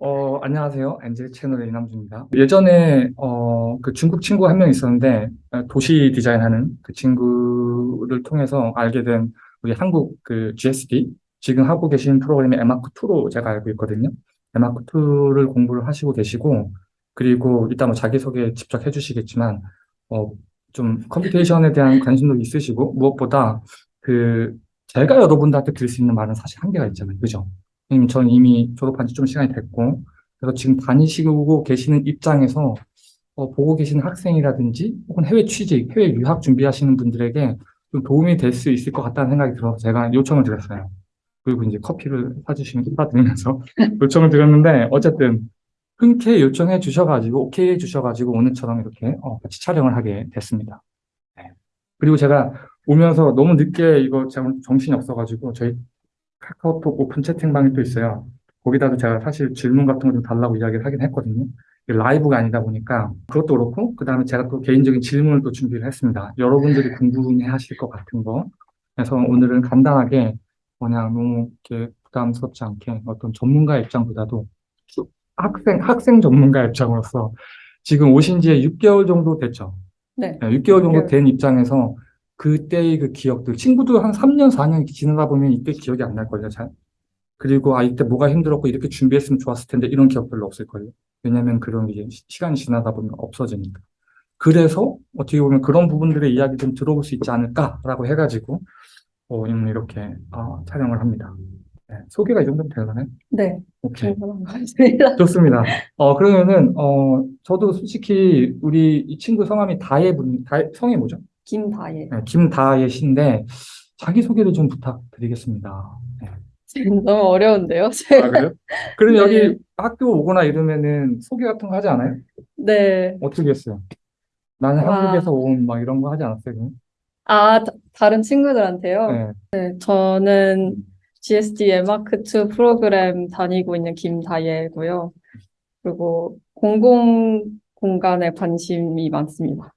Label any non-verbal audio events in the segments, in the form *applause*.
어, 안녕하세요. 엔젤 채널의 이남주입니다. 예전에, 어, 그 중국 친구 한 명 있었는데, 어, 도시 디자인하는 그 친구를 통해서 알게 된 우리 한국 그 GSD, 지금 하고 계신 프로그램이 에마크2로 제가 알고 있거든요. 에마크2를 공부를 하시고 계시고, 그리고 이따 뭐 자기소개 직접 해주시겠지만, 어, 좀 computation에 대한 관심도 있으시고, 무엇보다 그, 제가 여러분들한테 드릴 수 있는 말은 사실 한계가 있잖아요. 그죠? 왜냐면 저는 이미 졸업한 지 좀 시간이 됐고, 그래서 지금 다니시고 계시는 입장에서 어, 보고 계시는 학생이라든지 혹은 해외 취직, 해외 유학 준비하시는 분들에게 좀 도움이 될 수 있을 것 같다는 생각이 들어서 제가 요청을 드렸어요. 그리고 이제 커피를 사주시면 사드리면서 *laughs* 요청을 드렸는데 어쨌든 흔쾌히 요청해 주셔가지고 오케이 해 주셔가지고 오늘처럼 이렇게 어, 같이 촬영을 하게 됐습니다. 네. 그리고 제가 오면서 너무 늦게 이거 정신이 없어가지고 저희 카카오톡 오픈 채팅방이 또 있어요. 거기다도 제가 사실 질문 같은 거 좀 달라고 이야기를 하긴 했거든요. 라이브가 아니다 보니까 그것도 그렇고 그 다음에 제가 또 개인적인 질문을 또 준비를 했습니다. 여러분들이 궁금해 하실 것 같은 거. 그래서 오늘은 간단하게 그냥 너무 이렇게 부담스럽지 않게 어떤 전문가 입장보다도 쭉 학생, 학생 전문가 입장으로서 지금 오신 지 6개월 정도 됐죠. 네. 6개월 정도 6개월. 된 입장에서 그때의 그 기억들, 친구도 한 3년, 4년 지나다 보면 이때 기억이 안 날걸요, 잘. 그리고 아, 이때 뭐가 힘들었고 이렇게 준비했으면 좋았을 텐데 이런 기억 별로 없을걸요. 왜냐면 그런 게 이제 시- 시간이 지나다 보면 없어지니까. 그래서 어떻게 보면 그런 부분들의 이야기 좀 들어볼 수 있지 않을까라고 해가지고 어, 오늘 이렇게 아, 촬영을 합니다. 네, 소개가 이 정도면 되나요? 네. 오케이. 같습니다. 좋습니다. 어, 그러면은, 어, 저도 솔직히 우리 이 친구 성함이 다혜 분, 다혜, 성이 뭐죠? 김다예. 네, 김다혜 씨인데, 자기소개를 좀 부탁드리겠습니다. 네. 너무 어려운데요? 아, 제가. 그래요? 그럼 *laughs* 네. 여기 학교 오거나 이러면은 소개 같은 거 하지 않아요? 네. 어떻게 했어요? 나는 와. 한국에서 온 막 이런 거 하지 않았어요? 그럼? 아, 다- 다른 친구들한테요? 네. 네, 저는 GSD 에마크2 프로그램 다니고 있는 김다예고요. 그리고 공공 공간에 관심이 많습니다.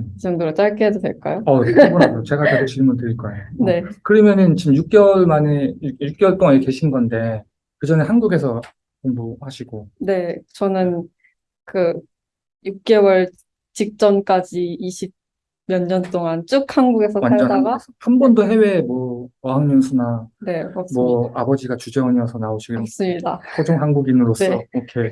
음. 이 정도로 짧게 해도 될까요? 어, 충분하죠. 제가 계속 질문 드릴 거예요. 어, 네. 그러면은 지금 6개월 만에, 6, 개월 동안 계신 건데, 그 전에 한국에서 공부하시고, 네, 저는 그 6개월 직전까지 20 몇 년 동안 쭉 한국에서 살다가 한 번도 해외 뭐 어학연수나 네, 없습니다. 뭐 아버지가 주재원이어서 나오시고 없습니다. 토종 한국인으로서 네. 오케이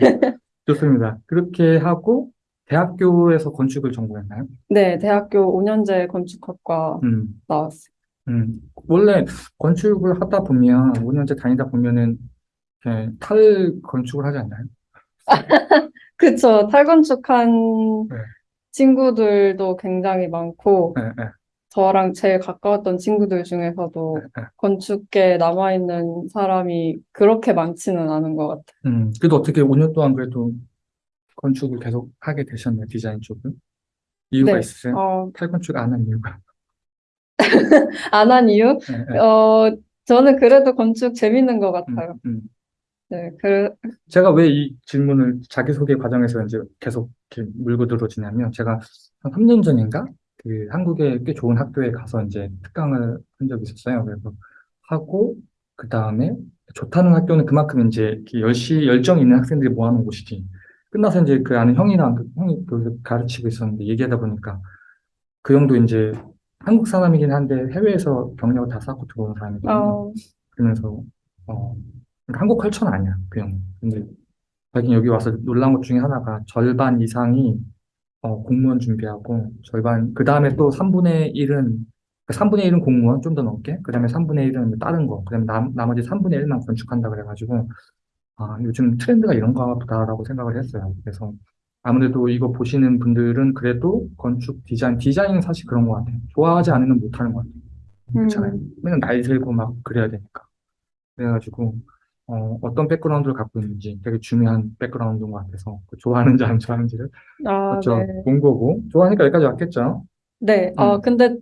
좋습니다. 그렇게 하고 대학교에서 건축을 전공했나요? 네, 대학교 5년제 건축학과 음, 나왔어요. 음. 원래 건축을 하다 보면 5년째 다니다 보면은 탈 건축을 하지 않나요? *laughs* 그쵸. 탈건축한 네. 친구들도 굉장히 많고, 네, 네, 저랑 제일 가까웠던 친구들 중에서도 네. 건축계에 남아있는 사람이 그렇게 많지는 않은 것 같아요. 음, 그래도 어떻게 5년 동안 그래도 건축을 계속 하게 되셨나요? 디자인 쪽을? 이유가 네. 있으세요? 어, 탈건축 안 한 이유가? *laughs* 안 한 이유? 네, 네. 어, 저는 그래도 건축 재밌는 것 음, 같아요. 음. 네, 그, 제가 왜 이 질문을 자기소개 과정에서 이제 계속 이렇게 물고 들어지냐면 제가 한 3년 전인가 그 한국의 꽤 좋은 학교에 가서 이제 특강을 한 적이 있었어요. 그래서 하고 그 다음에 좋다는 학교는 그만큼 이제 열시 열정 있는 학생들이 모아놓은 곳이지. 끝나서 이제 그 아는 형이랑 그 형이 그 가르치고 있었는데 얘기하다 보니까 그 형도 이제 한국 사람이긴 한데 해외에서 경력을 다 쌓고 들어온 사람이거든요. 어, 그러면서 어 그러니까 한국 컬처는 아니야 그 형. 근데 자기 여기 와서 놀란 것 중에 하나가 절반 이상이 어, 공무원 준비하고 절반 그 다음에 또 3분의 1은 3분의 1은 공무원 좀 더 넘게 그 다음에 3분의 1은 다른 거 그 다음에 남, 나머지 3분의 1만 건축한다 그래가지고 아 요즘 트렌드가 이런가 보다라고 생각을 했어요. 그래서 아무래도 이거 보시는 분들은 그래도 건축 디자인 디자인은 사실 그런 것 같아요. 좋아하지 않으면 못하는 것 같아요. 그렇잖아요. 음, 맨날 날 들고 막 그래야 되니까. 그래가지고, 어, 어떤 백그라운드를 갖고 있는지 되게 중요한 백그라운드인 것 같아서, 그 좋아하는지 안 좋아하는지를, 아, 그렇죠. 네. 본 거고, 좋아하니까 여기까지 왔겠죠. 네, 음. 아, 근데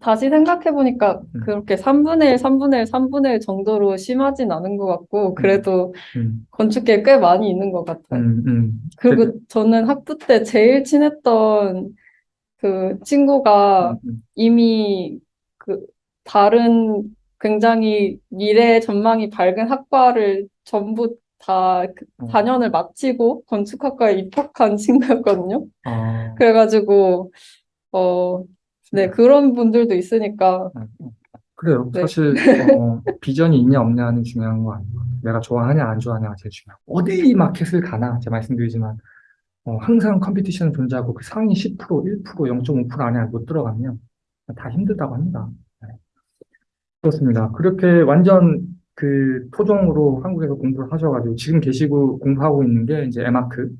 다시 생각해보니까 음. 그렇게 3분의 1, 3분의 1, 3분의 1 정도로 심하진 않은 것 같고, 그래도 음, 건축계에 꽤 많이 있는 것 같아요. 음, 음. 그리고 되게- 저는 학부 때 제일 친했던 그 친구가 음, 음. 이미 그 다른 굉장히 미래 전망이 밝은 학과를 전부 다그 어. 4년을 마치고 건축학과에 입학한 친구였거든요. 아, 그래가지고, 어, 네, 그런 분들도 있으니까, 그래요. 네. 사실 어, 비전이 있냐 없냐는 중요한 거 아니고 내가 좋아하냐 안 좋아하냐가 제일 중요하고 어디 마켓을 가나 제가 말씀드리지만 어, 항상 컴피티션은 존재하고 그 상위 10%, 1%, 0.5% 안에 못 들어가면 다 힘들다고 합니다. 네. 그렇습니다. 그렇게 완전 그 토종으로 한국에서 공부를 하셔가지고 지금 계시고 공부하고 있는 게 이제 에마크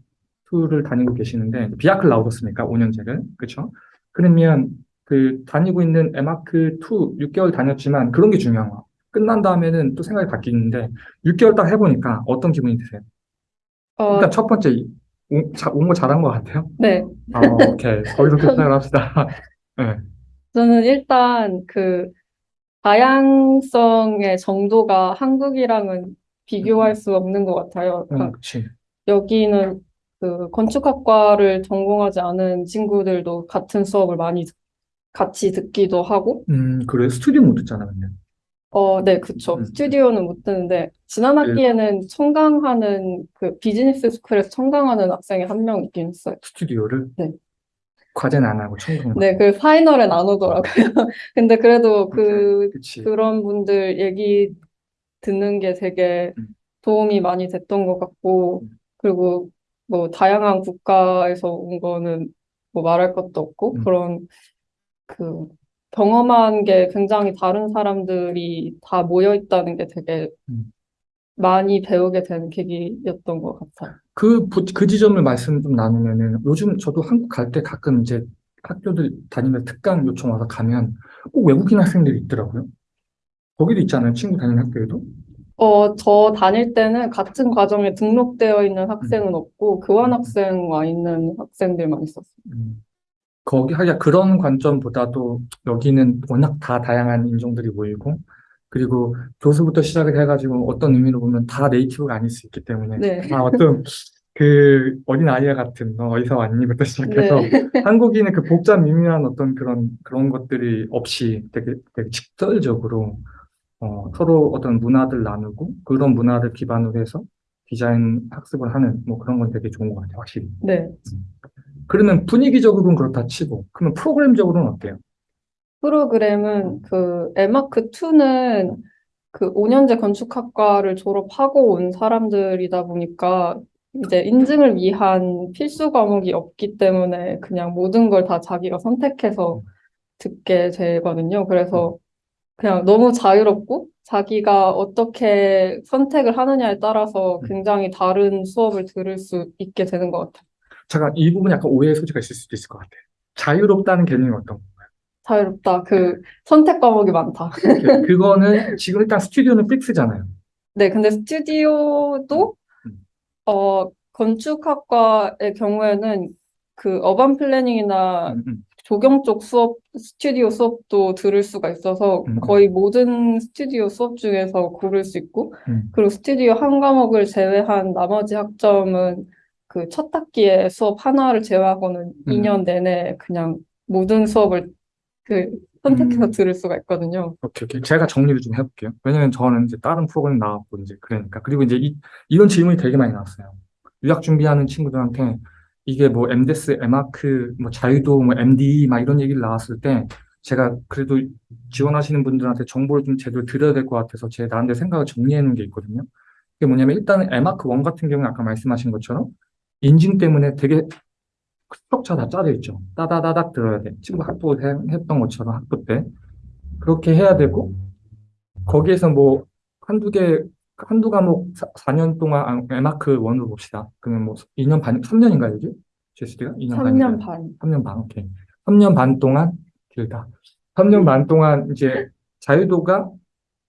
2를 다니고 계시는데 비아클 나오셨으니까 5년제를 그렇죠? 그러면 그 다니고 있는 에마크 2 6개월 다녔지만 그런 게 중요한 거야. 끝난 다음에는 또 생각이 바뀌는데 6개월 딱 해보니까 어떤 기분이 드세요? 어, 일단 첫 번째 온거 잘한 것 같아요. 네, 아, 오케이. 거기서 끝장을 합시다. *laughs* 네. 저는 일단 그 다양성의 정도가 한국이랑은 비교할 수 없는 것 같아요. 음, 그러니까 그치. 여기는 그 건축학과를 전공하지 않은 친구들도 같은 수업을 많이 듣- 같이 듣기도 하고, 음, 그래. 스튜디오 못 듣잖아, 근데. 어, 네, 그쵸. 음. 스튜디오는 못 듣는데, 지난 학기에는 청강하는, 그 비즈니스 스쿨에서 청강하는 학생이 한 명 있긴 했어요. 스튜디오를. 네. 과제는 안 하고 청강. 네, 그 파이널에 나누더라고요. *laughs* 근데 그래도 그, 그치. 그런 분들 얘기 듣는 게 되게 음. 도움이 많이 됐던 것 같고, 음. 그리고 뭐 다양한 국가에서 온 거는 뭐 말할 것도 없고, 음. 그런 그 경험한 게 굉장히 다른 사람들이 다 모여 있다는 게 되게 음. 많이 배우게 된 계기였던 것 같아요. 그, 부- 그 지점을 말씀 좀 나누면은 요즘 저도 한국 갈 때 가끔 이제 학교들 다니면 특강 요청 와서 가면 꼭 외국인 학생들이 있더라고요. 거기도 있잖아요. 친구 다니는 학교에도. 어, 저 다닐 때는 같은 과정에 등록되어 있는 학생은 없고, 교환 학생 와 있는 학생들만 있었어요. 음. 거기 하야 그런 관점보다도 여기는 워낙 다 다양한 인종들이 모이고 그리고 교수부터 시작을 해가지고 어떤 의미로 보면 다 네이티브가 아닐 수 있기 때문에 네. 다 어떤 그 어린 아이와 같은 너 어디서 왔니부터 시작해서 네. *laughs* 한국인의 그 복잡 미묘한 어떤 그런 그런 것들이 없이 되게 되게 직설적으로 어, 서로 어떤 문화들 나누고 그런 문화를 기반으로 해서 디자인 학습을 하는 뭐 그런 건 되게 좋은 것 같아요, 확실히. 네. 그러면 분위기적으로는 그렇다 치고 그러면 프로그램적으로는 어때요? 프로그램은 그 에마크 2는 그 5년제 건축학과를 졸업하고 온 사람들이다 보니까 이제 인증을 위한 필수 과목이 없기 때문에 그냥 모든 걸 다 자기가 선택해서 듣게 되거든요. 그래서 그냥 너무 자유롭고 자기가 어떻게 선택을 하느냐에 따라서 굉장히 다른 수업을 들을 수 있게 되는 것 같아요. 잠깐 이 부분 약간 오해의 소지가 있을 수도 있을 것 같아요. 자유롭다는 개념이 어떤 자유롭다. 그 선택 과목이 많다. 건가요? 그거는 지금 일단 스튜디오는 픽스잖아요. 네, 근데 스튜디오도 음. 어 건축학과의 경우에는 그 urban planning이나 음, 음. 조경 쪽 수업, 스튜디오 수업도 들을 수가 있어서 음. 거의 모든 스튜디오 수업 중에서 고를 수 있고 음. 그리고 스튜디오 한 과목을 제외한 나머지 학점은 그 첫 학기에 수업 하나를 제외하고는 음. 2년 내내 그냥 모든 수업을 그 선택해서 음. 들을 수가 있거든요. 오케이, 오케이. 제가 정리를 좀 해볼게요. 왜냐면 저는 이제 다른 프로그램 나왔고, 이제 그러니까. 그리고 이제 이, 이런 질문이 되게 많이 나왔어요. 유학 준비하는 친구들한테 이게 뭐 MDS, 에마크, 뭐 자유도, 뭐 MD, 막 이런 얘기를 나왔을 때 제가 그래도 지원하시는 분들한테 정보를 좀 제대로 드려야 될 것 같아서 제 나름대로 생각을 정리해 놓은 게 있거든요. 그게 뭐냐면 일단은 에마크 1 같은 경우는 아까 말씀하신 것처럼 인증 때문에 되게 structure 다 짜져 있죠. 따다다닥 들어야 돼. 친구 학부 해- 했던 것처럼 학부 때. 그렇게 해야 되고, 거기에서 뭐, 한두 개, 한두 과목 4 년 동안, 아, 에마크 1으로 봅시다. 그러면 뭐, 2년 반, 3년인가요, 이게? GSD가? 2년 3년 반. 3년 반, 오케이. 3년 반 동안, 길다. 3년 반 동안 이제 자유도가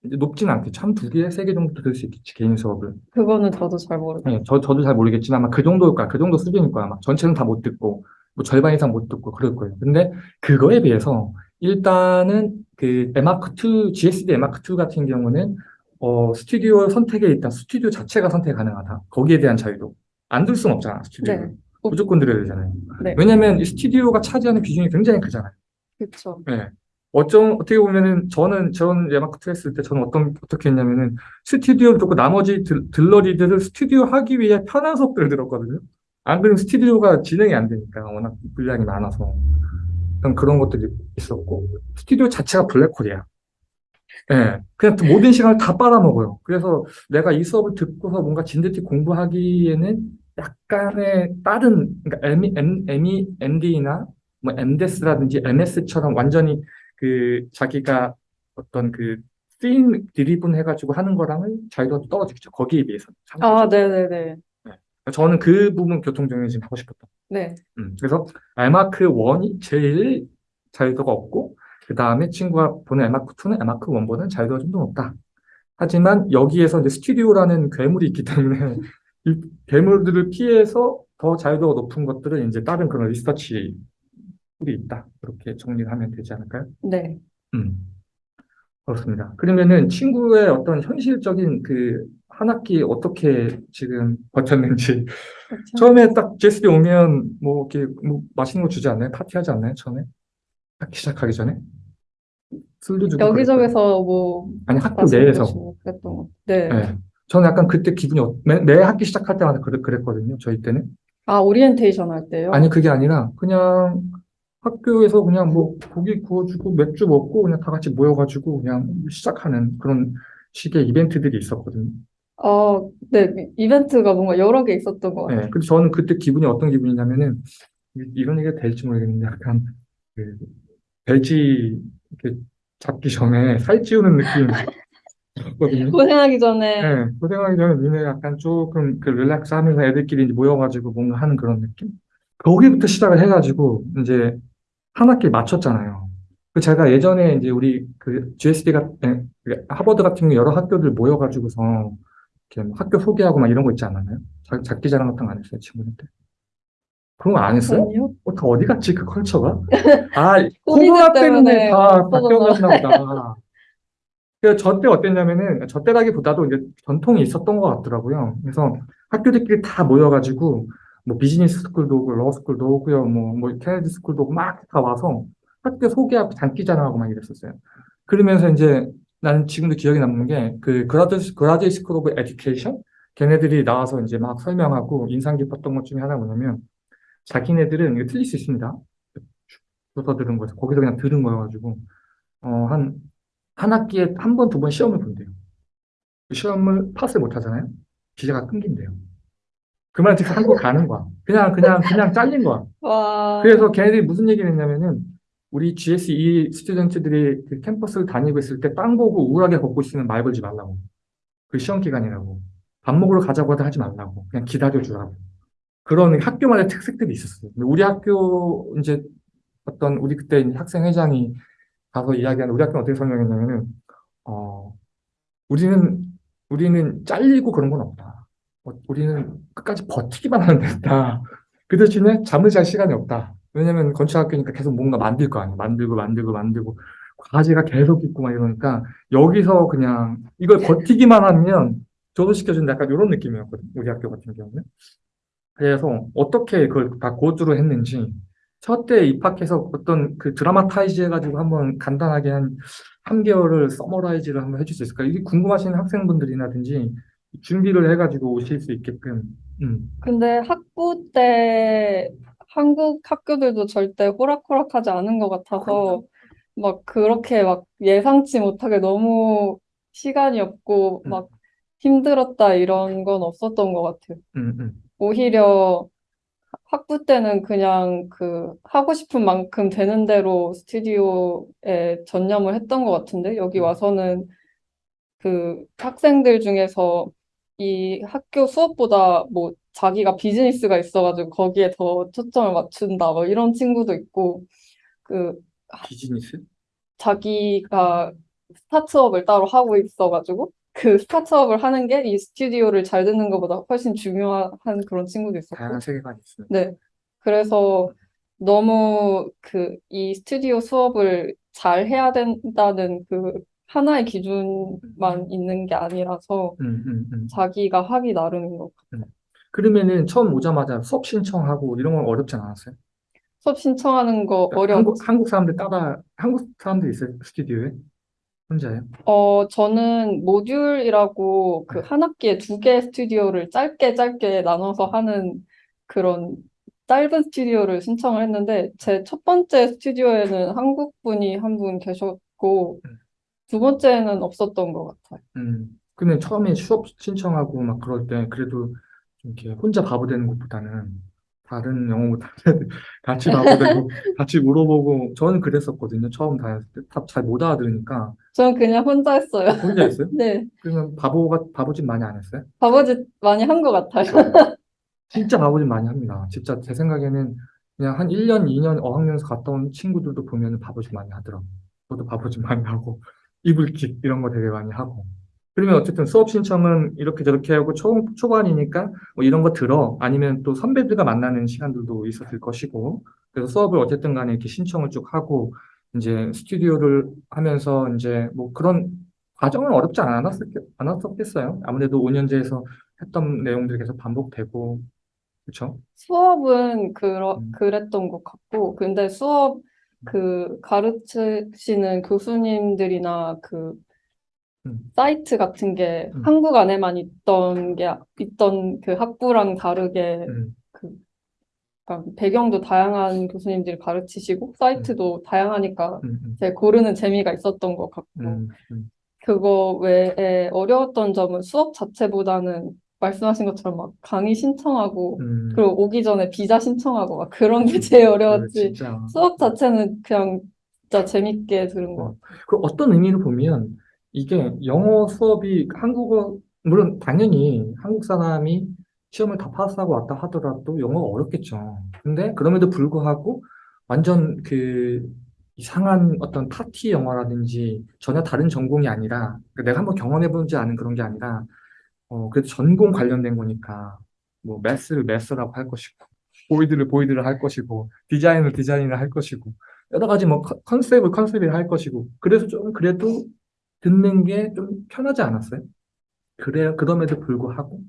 높진 않겠죠. 한 두 개, 세 개 정도 들을 수 있겠지, 개인 수업을. 그거는 저도 잘 모르겠어요. 네, 저, 저도 잘 모르겠지만 아마 그 정도일 거야. 그 정도 수준일 거야. 아마 전체는 다 못 듣고, 뭐 절반 이상 못 듣고 그럴 거예요. 근데 그거에 비해서 일단은 그 에마크2, GSD 에마크2 같은 경우는 어, 스튜디오 선택에 일단 스튜디오 자체가 선택 가능하다. 거기에 대한 자유도. 안 들 수는 없잖아, 스튜디오를. 네. 무조건 들어야 되잖아요. 네. 왜냐면 이 스튜디오가 차지하는 비중이 굉장히 크잖아요. 그렇죠. 네. 어쩜 어떻게 보면은 저는 저는 예마크트 했을 때 저는 어떤 어떻게 했냐면은 스튜디오를 듣고 나머지 들, 들러리들을 스튜디오 하기 위해 편한 수업들을 들었거든요. 안 그러면 스튜디오가 진행이 안 되니까 워낙 분량이 많아서 그런 그런 것들이 있었고 스튜디오 자체가 블랙홀이야. 예, 그냥 모든 시간을 다 빨아먹어요. 그래서 내가 이 수업을 듣고서 뭔가 진득히 공부하기에는 약간의 다른, 그러니까 M, M, M, MD나 뭐 MDES라든지 MS처럼 완전히 그 자기가 어떤 그 쓰임 드리븐 해가지고 하는 거랑은 자유도가 좀 떨어지겠죠. 거기에 비해서. 아, 네네네. 저는 그 부분 교통정리 좀 하고 싶었다. 네. 음, 그래서 알마크 1이 제일 자유도가 없고 그 다음에 친구가 보는 알마크 2는 알마크 1보다는 자유도가 좀 더 높다. 하지만 여기에서 이제 스튜디오라는 괴물이 있기 때문에 *laughs* 이 괴물들을 피해서 더 자유도가 높은 것들은 이제 다른 그런 리서치 tool이 있다. 그렇게 정리를 하면 되지 않을까요? 네. 음, 그렇습니다. 그러면은 친구의 어떤 현실적인 그 한 학기 어떻게 지금 버텼는지 그렇죠. 처음에 딱 GSD 오면 뭐 이렇게 뭐 맛있는 거 주지 않나요? 파티하지 않나요? 처음에 학기 시작하기 전에 술도 주고 여기저기서 뭐. 아니 학교 내에서 그랬던 것. 네. 네. 저는 약간 그때 기분이 어- 매, 매 학기 시작할 때마다 그랬, 그랬 거든요. 저희 때는 아, 오리엔테이션 할 때요? 아니 그게 아니라 그냥 학교에서 그냥 뭐 고기 구워주고 맥주 먹고 그냥 다 같이 모여가지고 그냥 시작하는 그런 식의 이벤트들이 있었거든요. 어, 네. 이벤트가 뭔가 여러 개 있었던 것 같아요. 네, 근데 저는 그때 기분이 어떤 기분이냐면은 이- 이런 얘기가 될지 모르겠는데 약간 그 돼지 이렇게 잡기 전에 살찌우는 느낌이었거든요. *laughs* 고생하기 전에 네, 고생하기 전에 니네 약간 조금 그 릴렉스 하면서 애들끼리 이제 모여가지고 뭔가 하는 그런 느낌? 거기부터 시작을 해가지고 이제 한 학기 맞췄잖아요. 그 제가 예전에 이제 우리 그 GSD가 하버드 같은 경우 여러 학교들 모여가지고서 이렇게 뭐 학교 소개하고 막 이런 거 있지 않았나요? 자, 장기 자랑 같은 거 안 했어요, 친구들? 그런 거 안 했어요? 아니요? 어, 다 어디 갔지, 그 컬처가? *laughs* 아, 코로나 때문에 때문에 다 바뀌었나 보다. 그저때 어땠냐면은, 저 때라기보다도 이제 전통이 있었던 것 같더라고요. 그래서 학교들끼리 다 모여가지고, 뭐 비즈니스 스쿨도 오고, 로스쿨도 오고요, 뭐, 뭐 케네디 스쿨도 오고, 막 다 와서 학교 소개하고 장기 자랑하고 막 이랬었어요. 그러면서 이제 나는 지금도 기억에 남는 게, 그 grad, Graduate School of Education? 걔네들이 나와서 이제 막 설명하고 인상 깊었던 것 중에 하나 뭐냐면, 자기네들은 이거 틀릴 수 있습니다. 주워서 들은 거죠. 거기서 그냥 들은 거여가지고, 어, 한, 한 학기에 한 번, 두 번 시험을 본대요. 그 시험을 패스 못 하잖아요? 비자가 끊긴대요. 그 말은 즉슨 한국 가는 거야. 그냥, 그냥, 그냥 잘린 거야. *laughs* 와, 그래서 걔네들이 무슨 얘기를 했냐면은, 우리 GSE student들이 그 캠퍼스를 다니고 있을 때 땅 보고 우울하게 걷고 있으면 말 걸지 말라고. 그 시험 기간이라고. 밥 먹으러 가자고 하다 하지 말라고. 그냥 기다려 주라고. 그런 학교만의 특색들이 있었어요. 근데 우리 학교 이제 어떤 우리 그때 이제 학생 회장이 가서 이야기하는 우리 학교는 어떻게 설명했냐면은 어 우리는 우리는 잘리고 그런 건 없다. 어, 우리는 끝까지 버티기만 하면 된다. 그 대신에 잠을 잘 시간이 없다. 왜냐면 건축학교니까 계속 뭔가 만들 거 아니야. 만들고 만들고 만들고 과제가 계속 있고 막 이러니까 여기서 그냥 이걸 버티기만 하면 조도시켜준다 약간 이런 느낌이었거든. 우리 학교 같은 경우는. 그래서 어떻게 그걸 다 고주로 했는지 첫 때 입학해서 어떤 그 dramatize 해가지고 한번 간단하게 한 3개월을 summarize를 한번 해줄 수 있을까? 이게 궁금하신 학생분들이라든지 준비를 해가지고 오실 수 있게끔. 음. 근데 학부 때 한국 학교들도 절대 호락호락하지 않은 것 같아서 막 그렇게 막 예상치 못하게 너무 시간이 없고 음. 막 힘들었다 이런 건 없었던 것 같아요. 음, 음. 오히려 학부 때는 그냥 그 하고 싶은 만큼 되는 대로 스튜디오에 전념을 했던 것 같은데 여기 와서는 그 학생들 중에서 이 학교 수업보다 뭐 자기가 비즈니스가 있어가지고 거기에 더 초점을 맞춘다 뭐 이런 친구도 있고 그 비즈니스? 자기가 스타트업을 따로 하고 있어가지고 그 스타트업을 하는 게 이 스튜디오를 잘 듣는 것보다 훨씬 중요한 그런 친구도 있었고 다양한 세계관이 있어요. 네. 그래서 너무 그 이 스튜디오 수업을 잘 해야 된다는 그 하나의 기준만 있는 게 아니라서 음, 음, 음. 자기가 하기 나름인 것 같아요. 그러면은 처음 오자마자 수업 신청하고 이런 건 어렵지 않았어요? 수업 신청하는 거 어려웠지. 한국, 한국 사람들 따라, 한국 사람들 있어요? 스튜디오에? 혼자요? 어, 저는 모듈이라고 그 한 학기에 두 개의 스튜디오를 짧게 짧게 나눠서 하는 그런 짧은 스튜디오를 신청을 했는데 제 첫 번째 스튜디오에는 한국 분이 한 분 계셨고 음. 두 번째는 없었던 것 같아요. 음, 근데 처음에 수업 신청하고 막 그럴 때 그래도 좀 이렇게 혼자 바보 되는 것보다는 다른 영어 못하는 *laughs* 같이 바보 되고 *laughs* 같이 물어보고 저는 그랬었거든요. 처음 다녔을 때다잘못 알아들으니까 저는 그냥 혼자 했어요. 혼자 했어요? *laughs* 네, 그러면 바보가 바보짓 많이 안 했어요? 바보짓 많이 한 것 같아요. 진짜 바보짓 많이 합니다. 진짜 제 생각에는 그냥 한 1년, 2년 어학연수 갔다 온 친구들도 보면 바보짓 많이 하더라고요. 저도 바보짓 많이 하고 이불킥 이런 거 되게 많이 하고 그러면 어쨌든 수업 신청은 이렇게 저렇게 하고 초, 초반이니까 뭐 이런 거 들어 아니면 또 선배들과 만나는 시간들도 있었을 것이고 그래서 수업을 어쨌든 간에 이렇게 신청을 쭉 하고 이제 스튜디오를 하면서 이제 뭐 그런 과정은 어렵지 않았었, 않았었겠어요. 아무래도 5년제에서 했던 내용들이 계속 반복되고 그렇죠? 수업은 그러, 음. 그랬던 것 같고, 근데 수업 그 가르치시는 교수님들이나 그 음. 사이트 같은 게 음. 한국 안에만 있던 게 있던 그 학부랑 다르게 음, 그 배경도 다양한 교수님들이 가르치시고 사이트도 다양하니까 음, 음, 제 고르는 재미가 있었던 것 같고 음, 음. 그거 외에 어려웠던 점은 수업 자체보다는 말씀하신 것처럼 막 강의 신청하고 음. 그리고 오기 전에 비자 신청하고 막 그런 게 제일 그 어려웠지 진짜 수업 자체는 그냥 진짜 재밌게 들은 것 같아요. 그 어떤 의미로 보면 이게 영어 수업이 한국어 물론 당연히 한국 사람이 시험을 다 파스하고 왔다 하더라도 영어가 어렵겠죠. 근데 그럼에도 불구하고 완전 그 이상한 어떤 파티 영어라든지 전혀 다른 전공이 아니라 내가 한번 경험해보지 않은 그런 게 아니라 어 그래도 전공 관련된 거니까 뭐 mass를 mass라고 할 것이고 void를 void를 할 것이고 디자인을 디자인을 할 것이고 여러 가지 뭐 con- concept을 concept을 할 것이고 그래서 좀 그래도 듣는 게 좀 편하지 않았어요? 그래 그럼에도 불구하고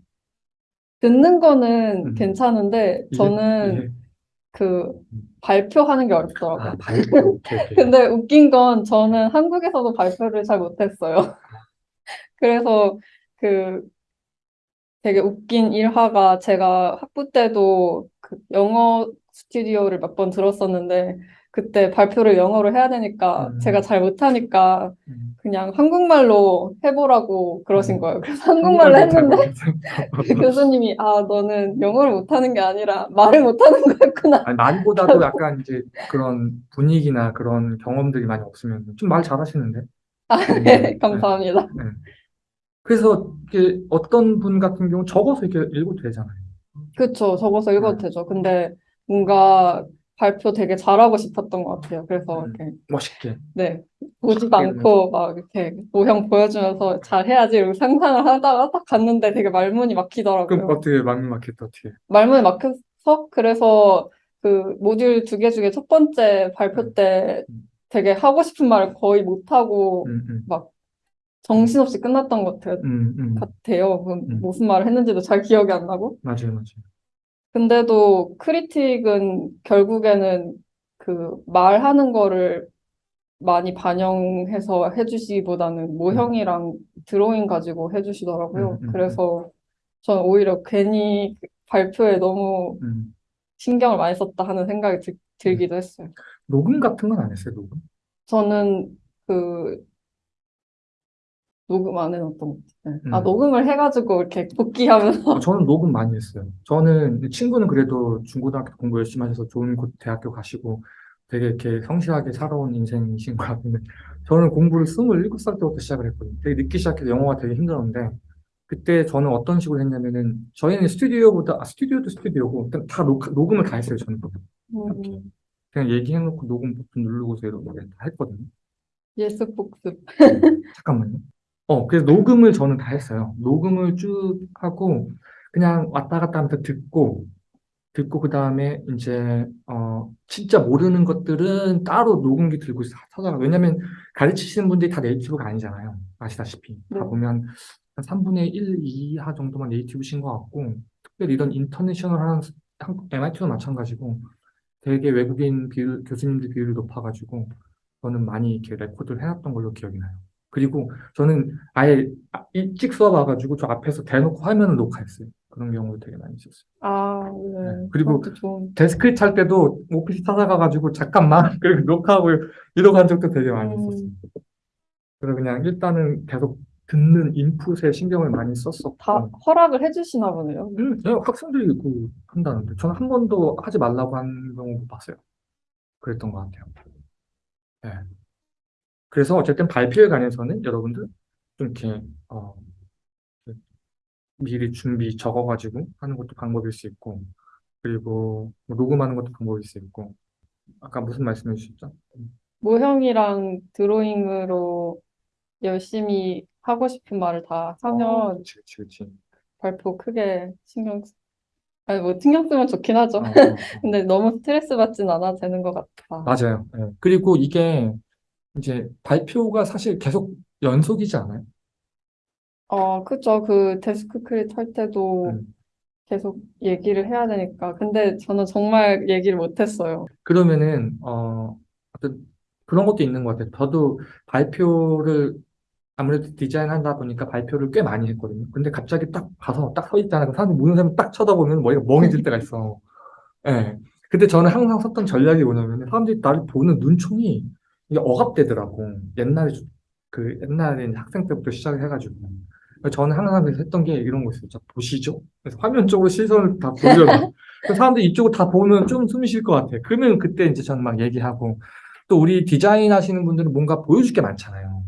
듣는 거는 음. 괜찮은데 이게- 저는 이게- 그 발표하는 게아 어렵더라고요. 발표 오케이 오케이 *laughs* 근데 웃긴 건 저는 한국에서도 발표를 잘 못했어요. *laughs* 그래서 그 되게 웃긴 일화가 제가 학부 때도 그 영어 스튜디오를 몇 번 들었었는데 그때 발표를 영어로 해야 되니까 음. 제가 잘 못하니까 음. 그냥 한국말로 해보라고 그러신 음. 거예요. 그래서 한국말로 했는데. *laughs* 교수님이 아 너는 영어를 못하는 게 아니라 말을 못하는 거였구나. 아니, 말보다도 약간 이제 그런 분위기나 그런 경험들이 많이 없으면 좀 말 잘하시는데. 아, 음, 네, 네. 감사합니다. 그래서 이게 어떤 분 같은 경우 적어서 이렇게 읽어도 되잖아요. 그쵸, 적어서 읽어도 음. 되죠. 근데 뭔가 발표 되게 잘하고 싶었던 것 같아요. 그래서 음. 이렇게 멋있게. 네 보지도 쉽게 않고 막 이렇게 모형 보여주면서 잘 해야지 이러고 상상을 하다가 딱 갔는데 되게 말문이 그럼 막히더라고요. 어떻게 막는 막혔다 어떻게? 말문이 막혀서 그래서 그 모듈 두 개 중에 첫 번째 발표 때 음. 되게 하고 싶은 말을 거의 못 하고 음, 음, 막 정신없이 끝났던 것 같아요. 음, 음. 같아요. 그 음. 무슨 말을 했는지도 잘 기억이 안 나고. 맞아요, 맞아요. 근데도 크리틱은 결국에는 그 말하는 거를 많이 반영해서 해주시기보다는 모형이랑 드로잉 가지고 해주시더라고요. 음, 음, 그래서 저는 오히려 괜히 발표에 너무 음. 신경을 많이 썼다 하는 생각이 들, 들기도 했어요. 녹음 같은 건 안 했어요, 녹음? 저는 그 녹음 안 해놨던 것 같아요. 아, 음. 녹음을 해가지고 이렇게 *laughs* 복귀하면서 어, 저는 녹음 많이 했어요. 저는 친구는 그래도 중고등학교 공부 열심히 하셔서 좋은 곳 대학교 가시고 되게 이렇게 성실하게 살아온 인생이신 것 같은데 저는 공부를 27살 때부터 시작을 했거든요. 되게 늦게 시작해서 영어가 되게 힘들었는데 그때 저는 어떤 식으로 했냐면은 저희는 스튜디오보다 아, 스튜디오도 스튜디오고 일단 다 녹, 녹음을 다 했어요. 저는 음, 그냥 얘기해놓고 녹음 버튼 누르고서 이렇게 다 했거든요. 예습 복습. 잠깐만요. 어, 그래서 녹음을 저는 다 했어요. 녹음을 쭉 하고 그냥 왔다 갔다 하면서 듣고 듣고 그 다음에 이제 어 진짜 모르는 것들은 따로 녹음기 들고 찾아가. 왜냐면 가르치시는 분들이 다 native가 아니잖아요. 아시다시피 다 네. 보면 한 3분의 1 이하 정도만 native신 것 같고 특별히 이런 international한 한국 MIT도 마찬가지고 되게 외국인 비율, 교수님들 비율이 높아가지고 저는 많이 이렇게 record를 해놨던 걸로 기억이 나요. 그리고 저는 아예 아- 일찍 수업 와가지고 저 앞에서 대놓고 화면을 녹화했어요. 그런 경우도 되게 많이 있었어요. 아, 네. 네. 그리고. 데스크 찰 때도 오피스 찾아가가지고 잠깐만 *laughs* 그리고 녹화하고 이러고 한 적도 되게 많이 있었어요. 음, 그래서 그냥 일단은 계속 듣는 인풋에 신경을 많이 썼었고 다 허락을 해주시나 보네요. 음, 그냥 학생들이 그 한다는데 저는 한 번도 하지 말라고 한 경우 못 봤어요. 그랬던 것 같아요. 네. 그래서 어쨌든 발표에 관해서는 여러분들 좀 이렇게 어, 미리 준비 적어가지고 하는 것도 방법일 수 있고 그리고 뭐 녹음하는 것도 방법일 수 있고 아까 무슨 말씀해 주셨죠? 모형이랑 드로잉으로 열심히 하고 싶은 말을 다 어, 하면 그치, 그치, 그치. 발표 크게 신경, 쓰- 아니 뭐 신경 쓰면 좋긴 하죠. 어, 어, 어. *laughs* 근데 너무 스트레스 받진 않아도 되는 것 같아. 맞아요. 예. 그리고 이게 이제 발표가 사실 계속 연속이지 않아요? 어, 그죠. 그 데스크 크릿 할 때도 음. 계속 얘기를 해야 되니까. 근데 저는 정말 얘기를 못했어요. 그러면은 어 어떤 그런 것도 있는 것 같아요. 저도 발표를 아무래도 디자인하다 보니까 발표를 꽤 많이 했거든요. 근데 갑자기 딱 가서 딱 서 있잖아요. 사람들 모르는 사람 딱 쳐다보면 머리가 멍해질 때가 있어. *laughs* 예. 근데 저는 항상 썼던 전략이 뭐냐면 사람들이 나를 보는 눈총이 이게 억압되더라고. 옛날에 좀- 그 옛날에 학생 때부터 시작을 해가지고. 그래서 저는 항상 했던 게 이런 거 있어요. 자, 보시죠. 그래서 화면 쪽으로 시선을 다. 그래서 사람들이 이쪽을 다 보면 좀 숨이 쉴것 같아. 그러면 그때 이제 저는 막 얘기하고 또 우리 디자인 하시는 분들은 뭔가 보여줄 게 많잖아요.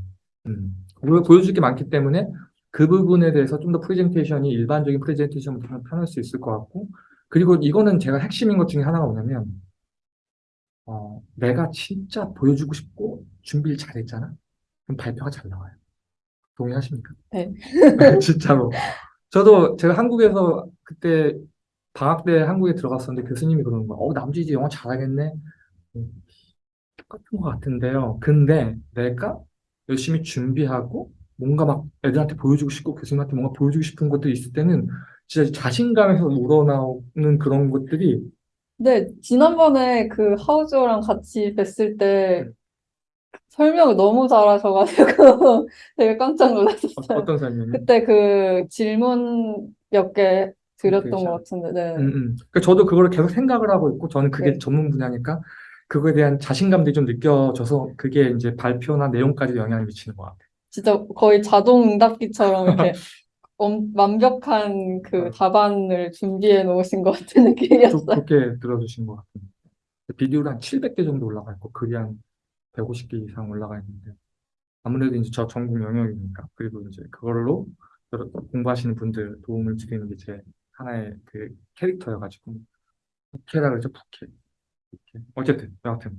음. 보- 보여줄 게 많기 때문에 그 부분에 대해서 좀 더 프레젠테이션이 일반적인 프레젠테이션보다 편할 수 있을 것 같고 그리고 이거는 제가 핵심인 것 중에 하나가 뭐냐면 어, 내가 진짜 보여주고 싶고 준비를 잘했잖아. 그럼 발표가 잘 나와요. 동의하십니까? *laughs* 네. *laughs* 진짜로. 저도 제가 한국에서 그때 방학 때 한국에 들어갔었는데 교수님이 그러는 거야. 어, 남주 이제 영어 잘하겠네. 음, 똑같은 것 같은데요. 근데 내가 열심히 준비하고 뭔가 막 애들한테 보여주고 싶고 교수님한테 뭔가 보여주고 싶은 것들이 있을 때는 진짜 자신감에서 우러나오는 그런 것들이 근데 지난번에 그 하우저랑 같이 뵀을 때 음. 설명을 너무 잘하셔가지고 *laughs* 되게 깜짝 어, 놀랐었어요. 어 떤 설명이? 그때 그 질문 몇 개 드렸던. 것 같은데, 네. 음, 음. 그러니까 저도 그거를 계속 생각을 하고 있고, 저는 그게 네. 전문 분야니까, 그거에 대한 자신감들이 좀 느껴져서, 그게 이제 발표나 내용까지 영향을 미치는 것 같아요. 진짜 거의 자동 응답기처럼 이렇게 *laughs* 엄- 완벽한 그 어. 답안을 준비해 놓으신 것 같은 좀 느낌이었어요. 그렇게 들어주신 것 같아요. 비디오를 한 700개 정도 올라가 있고, 글이 한 150개 이상 올라가 있는데, 아무래도 이제 저 전공 영역이니까, 그리고 이제 그걸로 여러- 공부하시는 분들 도움을 드리는 게 제 하나의 그 캐릭터여가지고, 부캐라 그러죠, 부캐. 부캐. 어쨌든, 여하튼.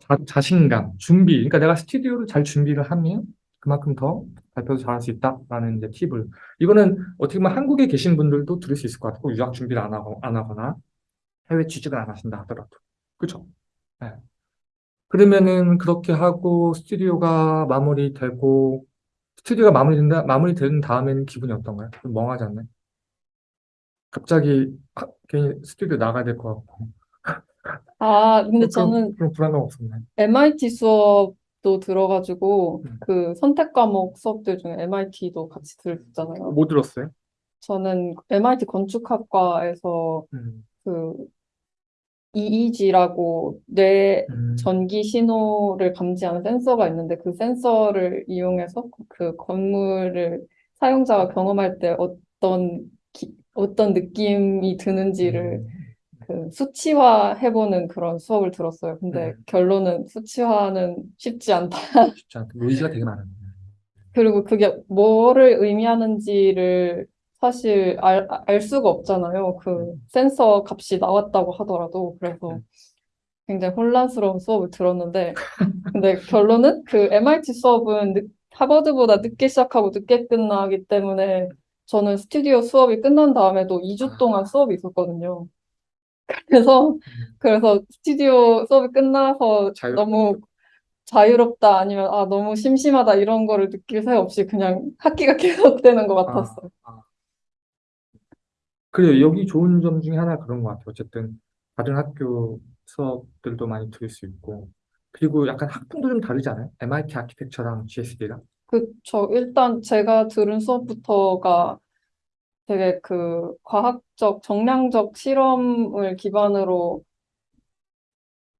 자, 자신감, 준비. 그러니까 내가 스튜디오를 잘 준비를 하면 그만큼 더 발표도 잘할 수 있다라는 이제 팁을. 이거는 어떻게 보면 한국에 계신 분들도 들을 수 있을 것 같고, 유학 준비를 안 하고, 안 하거나 해외 취직을 안 하신다 하더라도. 그죠? 네. 그러면은 그렇게 하고 스튜디오가 마무리되고, 스튜디오가 마무리된다, 마무리된 다음에는 기분이 어떤가요? 좀 멍하지 않나요? 갑자기 아, 괜히 스튜디오 나가야 될 것 같고. 아, 근데 저는 그런 불안감 없었나요? MIT 수업 도 들어가지고 음. 그 선택 과목 수업들 중에 MIT도 같이 들었잖아요. 뭐 들었어요? 저는 MIT 건축학과에서 음, 그 EEG라고 뇌 음, 전기 신호를 감지하는 센서가 있는데 그 센서를 이용해서 그 건물을 사용자가 경험할 때 어떤 기- 어떤 느낌이 드는지를 음, 그 수치화 해보는 그런 수업을 들었어요. 근데 음. 결론은 수치화는 쉽지 않다. *laughs* 쉽지 않고 노이즈가 되게 많은데. 그리고 그게 뭐를 의미하는지를 사실 알, 알 수가 없잖아요. 그 센서 값이 나왔다고 하더라도. 그래서 음. 굉장히 혼란스러운 수업을 들었는데, 근데 결론은 그 MIT 수업은 늦- 하버드보다 늦게 시작하고 늦게 끝나기 때문에 저는 스튜디오 수업이 끝난 다음에도 2주 동안 수업이 있었거든요. 그래서, 그래서 스튜디오 수업이 끝나서 자유- 너무 자유롭다 아니면 아 너무 심심하다 이런 거를 느낄 새 없이 그냥 학기가 *laughs* 계속되는 것 같았어요. 아, 아. 그래요. 여기 좋은 점 중에 하나 그런 것 같아요. 어쨌든 다른 학교 수업들도 많이 들을 수 있고 그리고 약간 학풍도 좀 다르지 않아요? MIT 아키텍처랑 GSD랑 그쵸. 일단 제가 들은 수업부터가 되게 그 과학적, 정량적 실험을 기반으로,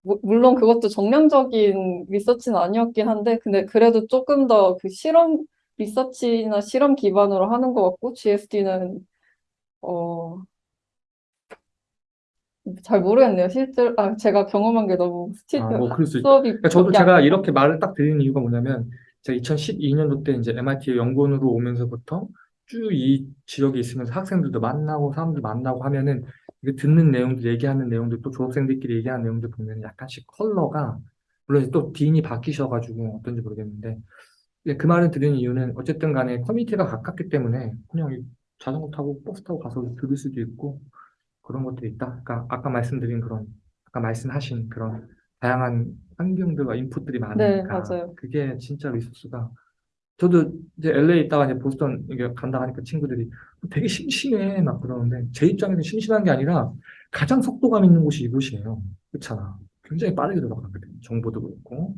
무- 물론 그것도 정량적인 리서치는 아니었긴 한데, 근데 그래도 조금 더 그 실험, 리서치나 실험 기반으로 하는 것 같고, GSD는, 어, 잘 모르겠네요. 실제로, 아, 제가 경험한 게 너무 스티, 아, 뭐 그럴 수 있죠. 수업이 그러니까 저도 제가 안 이렇게 말을 딱 드리는 이유가 뭐냐면 제가 2012년도 때 이제 MIT 연구원으로 오면서부터 쭉 이 지역에 있으면서 학생들도 만나고 사람들 만나고 하면은 이게 듣는 내용들 얘기하는 내용들 또 졸업생들끼리 얘기하는 내용들 보면 약간씩 컬러가 물론 또 딘이 바뀌셔가지고 어떤지 모르겠는데 예, 그 말을 드리는 이유는 어쨌든 간에 커뮤니티가 가깝기 때문에 그냥 이 자전거 타고 버스 타고 가서 들을 수도 있고 그런 것들이 있다. 그러니까 아까 말씀드린 그런 아까 말씀하신 그런 다양한 환경들과 인풋들이 네, 많으니까 맞아요. 그게 진짜 리소스가 저도 이제 LA 있다가 이제 보스턴 이게 간다 하니까 친구들이 되게 심심해 막 그러는데 제 입장에서 심심한 게 아니라 가장 속도감 있는 곳이 이곳이에요. 그렇잖아. 굉장히 빠르게 돌아가거든. 정보도 그렇고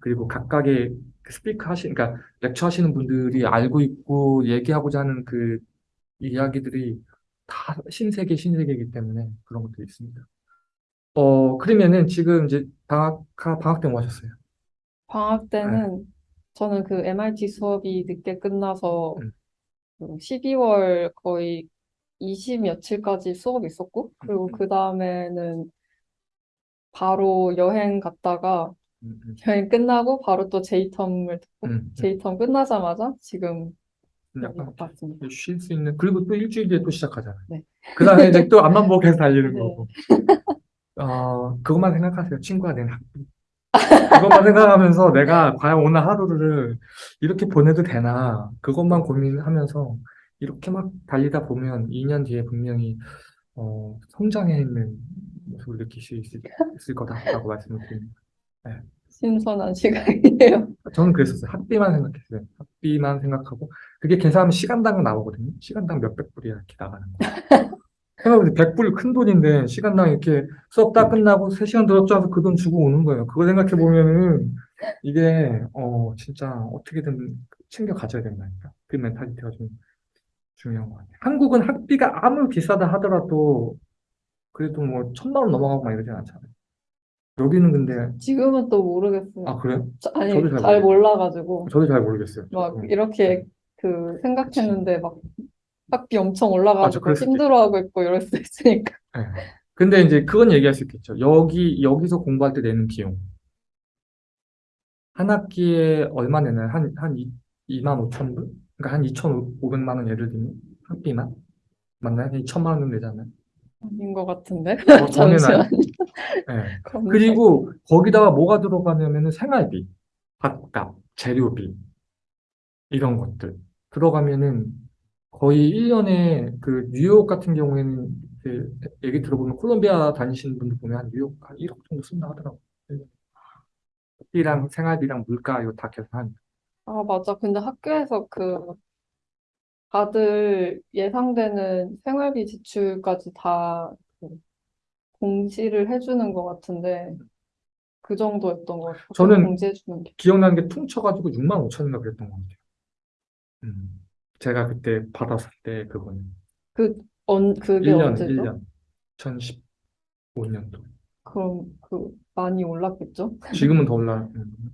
그리고 각각의 그 스피커 하시 그러니까 렉처 하시는 분들이 알고 있고 얘기하고자 하는 그 이야기들이 다 신세계 신세계이기 때문에 그런 것들이 있습니다. 어 그러면은 지금 이제 방학 방학 때 뭐 하셨어요? 방학 때는 저는 그 MIT 수업이 늦게 끝나서 음. 그 12월 거의 20 며칠까지 수업이 있었고 그리고 음. 그 다음에는 바로 여행 갔다가 음, 음, 여행 끝나고 바로 또 J텀을 듣고 음, J텀 끝나자마자 지금 음. 약간. 쉴 수 있는 그리고 또 일주일 뒤에 또 시작하잖아요. 네. 그 다음에 이제 *laughs* 또 앞만 보고 계속 달리는 네. 거고. 어 그것만 생각하세요. 친구가 된 학비. 그것만 생각하면서 내가 과연 오늘 하루를 이렇게 보내도 되나 그것만 고민하면서 이렇게 막 달리다 보면 2년 뒤에 분명히 어, 성장해 있는 모습을 느낄 수 있을, 있을 거다라고 말씀을 드립니다. 신선한 시간이에요. 저는 그랬었어요. 학비만 생각했어요. 학비만 생각하고 그게 계산하면 시간당 나오거든요. 시간당 몇백 불이야 이렇게 나가는 거. *laughs* 생각해보세요. 100불 큰 돈인데 시간당 이렇게 수업 다 끝나고 3시간 들었죠 하면서 그 돈 주고 오는 거예요. 그거 생각해 보면은 이게 어 진짜 어떻게든 챙겨 가져야 된다니까. 그 mentality가 좀 중요한 것 같아요. 한국은 학비가 아무리 비싸다 하더라도 그래도 뭐 천만 원 넘어가고 막 이러진 않잖아요. 여기는 근데 지금은 또 모르겠어요. 아 그래요? 저- 아니 저도 잘 잘. 몰라가지고 저도 잘 모르겠어요. 막 저도. 이렇게 그 생각했는데 막 학비 엄청 올라가지고 수도 힘들어하고 있고 이럴 수도 있으니까. 예. 근데 이제 그건 얘기할 수 있겠죠. 여기, 여기서 공부할 때 내는 비용. 한 학기에 얼마 내나요? 한, 한 2, 만 5천 불? 그러니까 한 2,500만 원 예를 들면 학비만? 맞나요? 2천만 원 정도 되잖아요. 아닌 것 같은데. 어? *laughs* 잠시만. 예. 검색. 그리고 거기다가 뭐가 들어가냐면 은 생활비, 밥값, 재료비, 이런 것들. 들어가면은 거의 1년에 그 뉴욕 같은 경우에는 그 얘기 들어보면 콜롬비아 다니시는 분들 보면 한 뉴욕 한 1억 정도 쓴다 하더라고요. 학비랑 생활비랑 물가 이거 다 계산하니까. 아, 맞아. 근데 학교에서 그 다들 예상되는 생활비 지출까지 다그 공지를 해주는 것 같은데 그 정도였던 것 같아요. 저는 공지해주는 게. 기억나는 게 퉁쳐가지고 6만 5천인가 그랬던 것 같아요. 음. 제가 그때 받았을 때 그거는 그, 언, 그게 1년, 언제죠? 1년. 2015년도. 그럼 그 많이 올랐겠죠? 지금은 더 올라.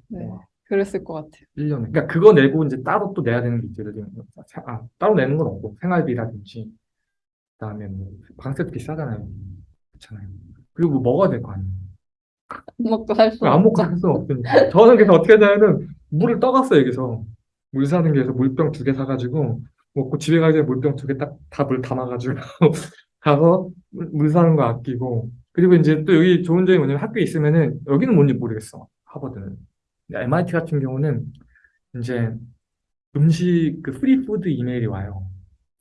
네. 그랬을 것 같아요. 1년에. 그러니까 그거 내고 이제 따로 또 내야 되는 게 있죠. 예를 들면, 아, 따로 내는 건 없고, 생활비라든지, 그다음에 뭐, 방세도 비싸잖아요. 그렇잖아요. 그리고 뭐 먹어야 될 거 아니에요. 안 먹고 살수안 먹고. 할 수는 없으니까. 저는 그래서 어떻게 하냐면은, 물을 떠갔어요, 여기서. 물 사는 게에서 물병 두 개 사가지고, 먹고 집에 가기 전에 물병 두 개 딱, 다 물 담아가지고, *laughs* 가서 물, 물 사는 거 아끼고, 그리고 이제 또 여기 좋은 점이 뭐냐면 학교에 있으면은, 여기는 뭔지 모르겠어. 하버드는. MIT 같은 경우는, 이제, 음식, 그 free food 이메일이 와요.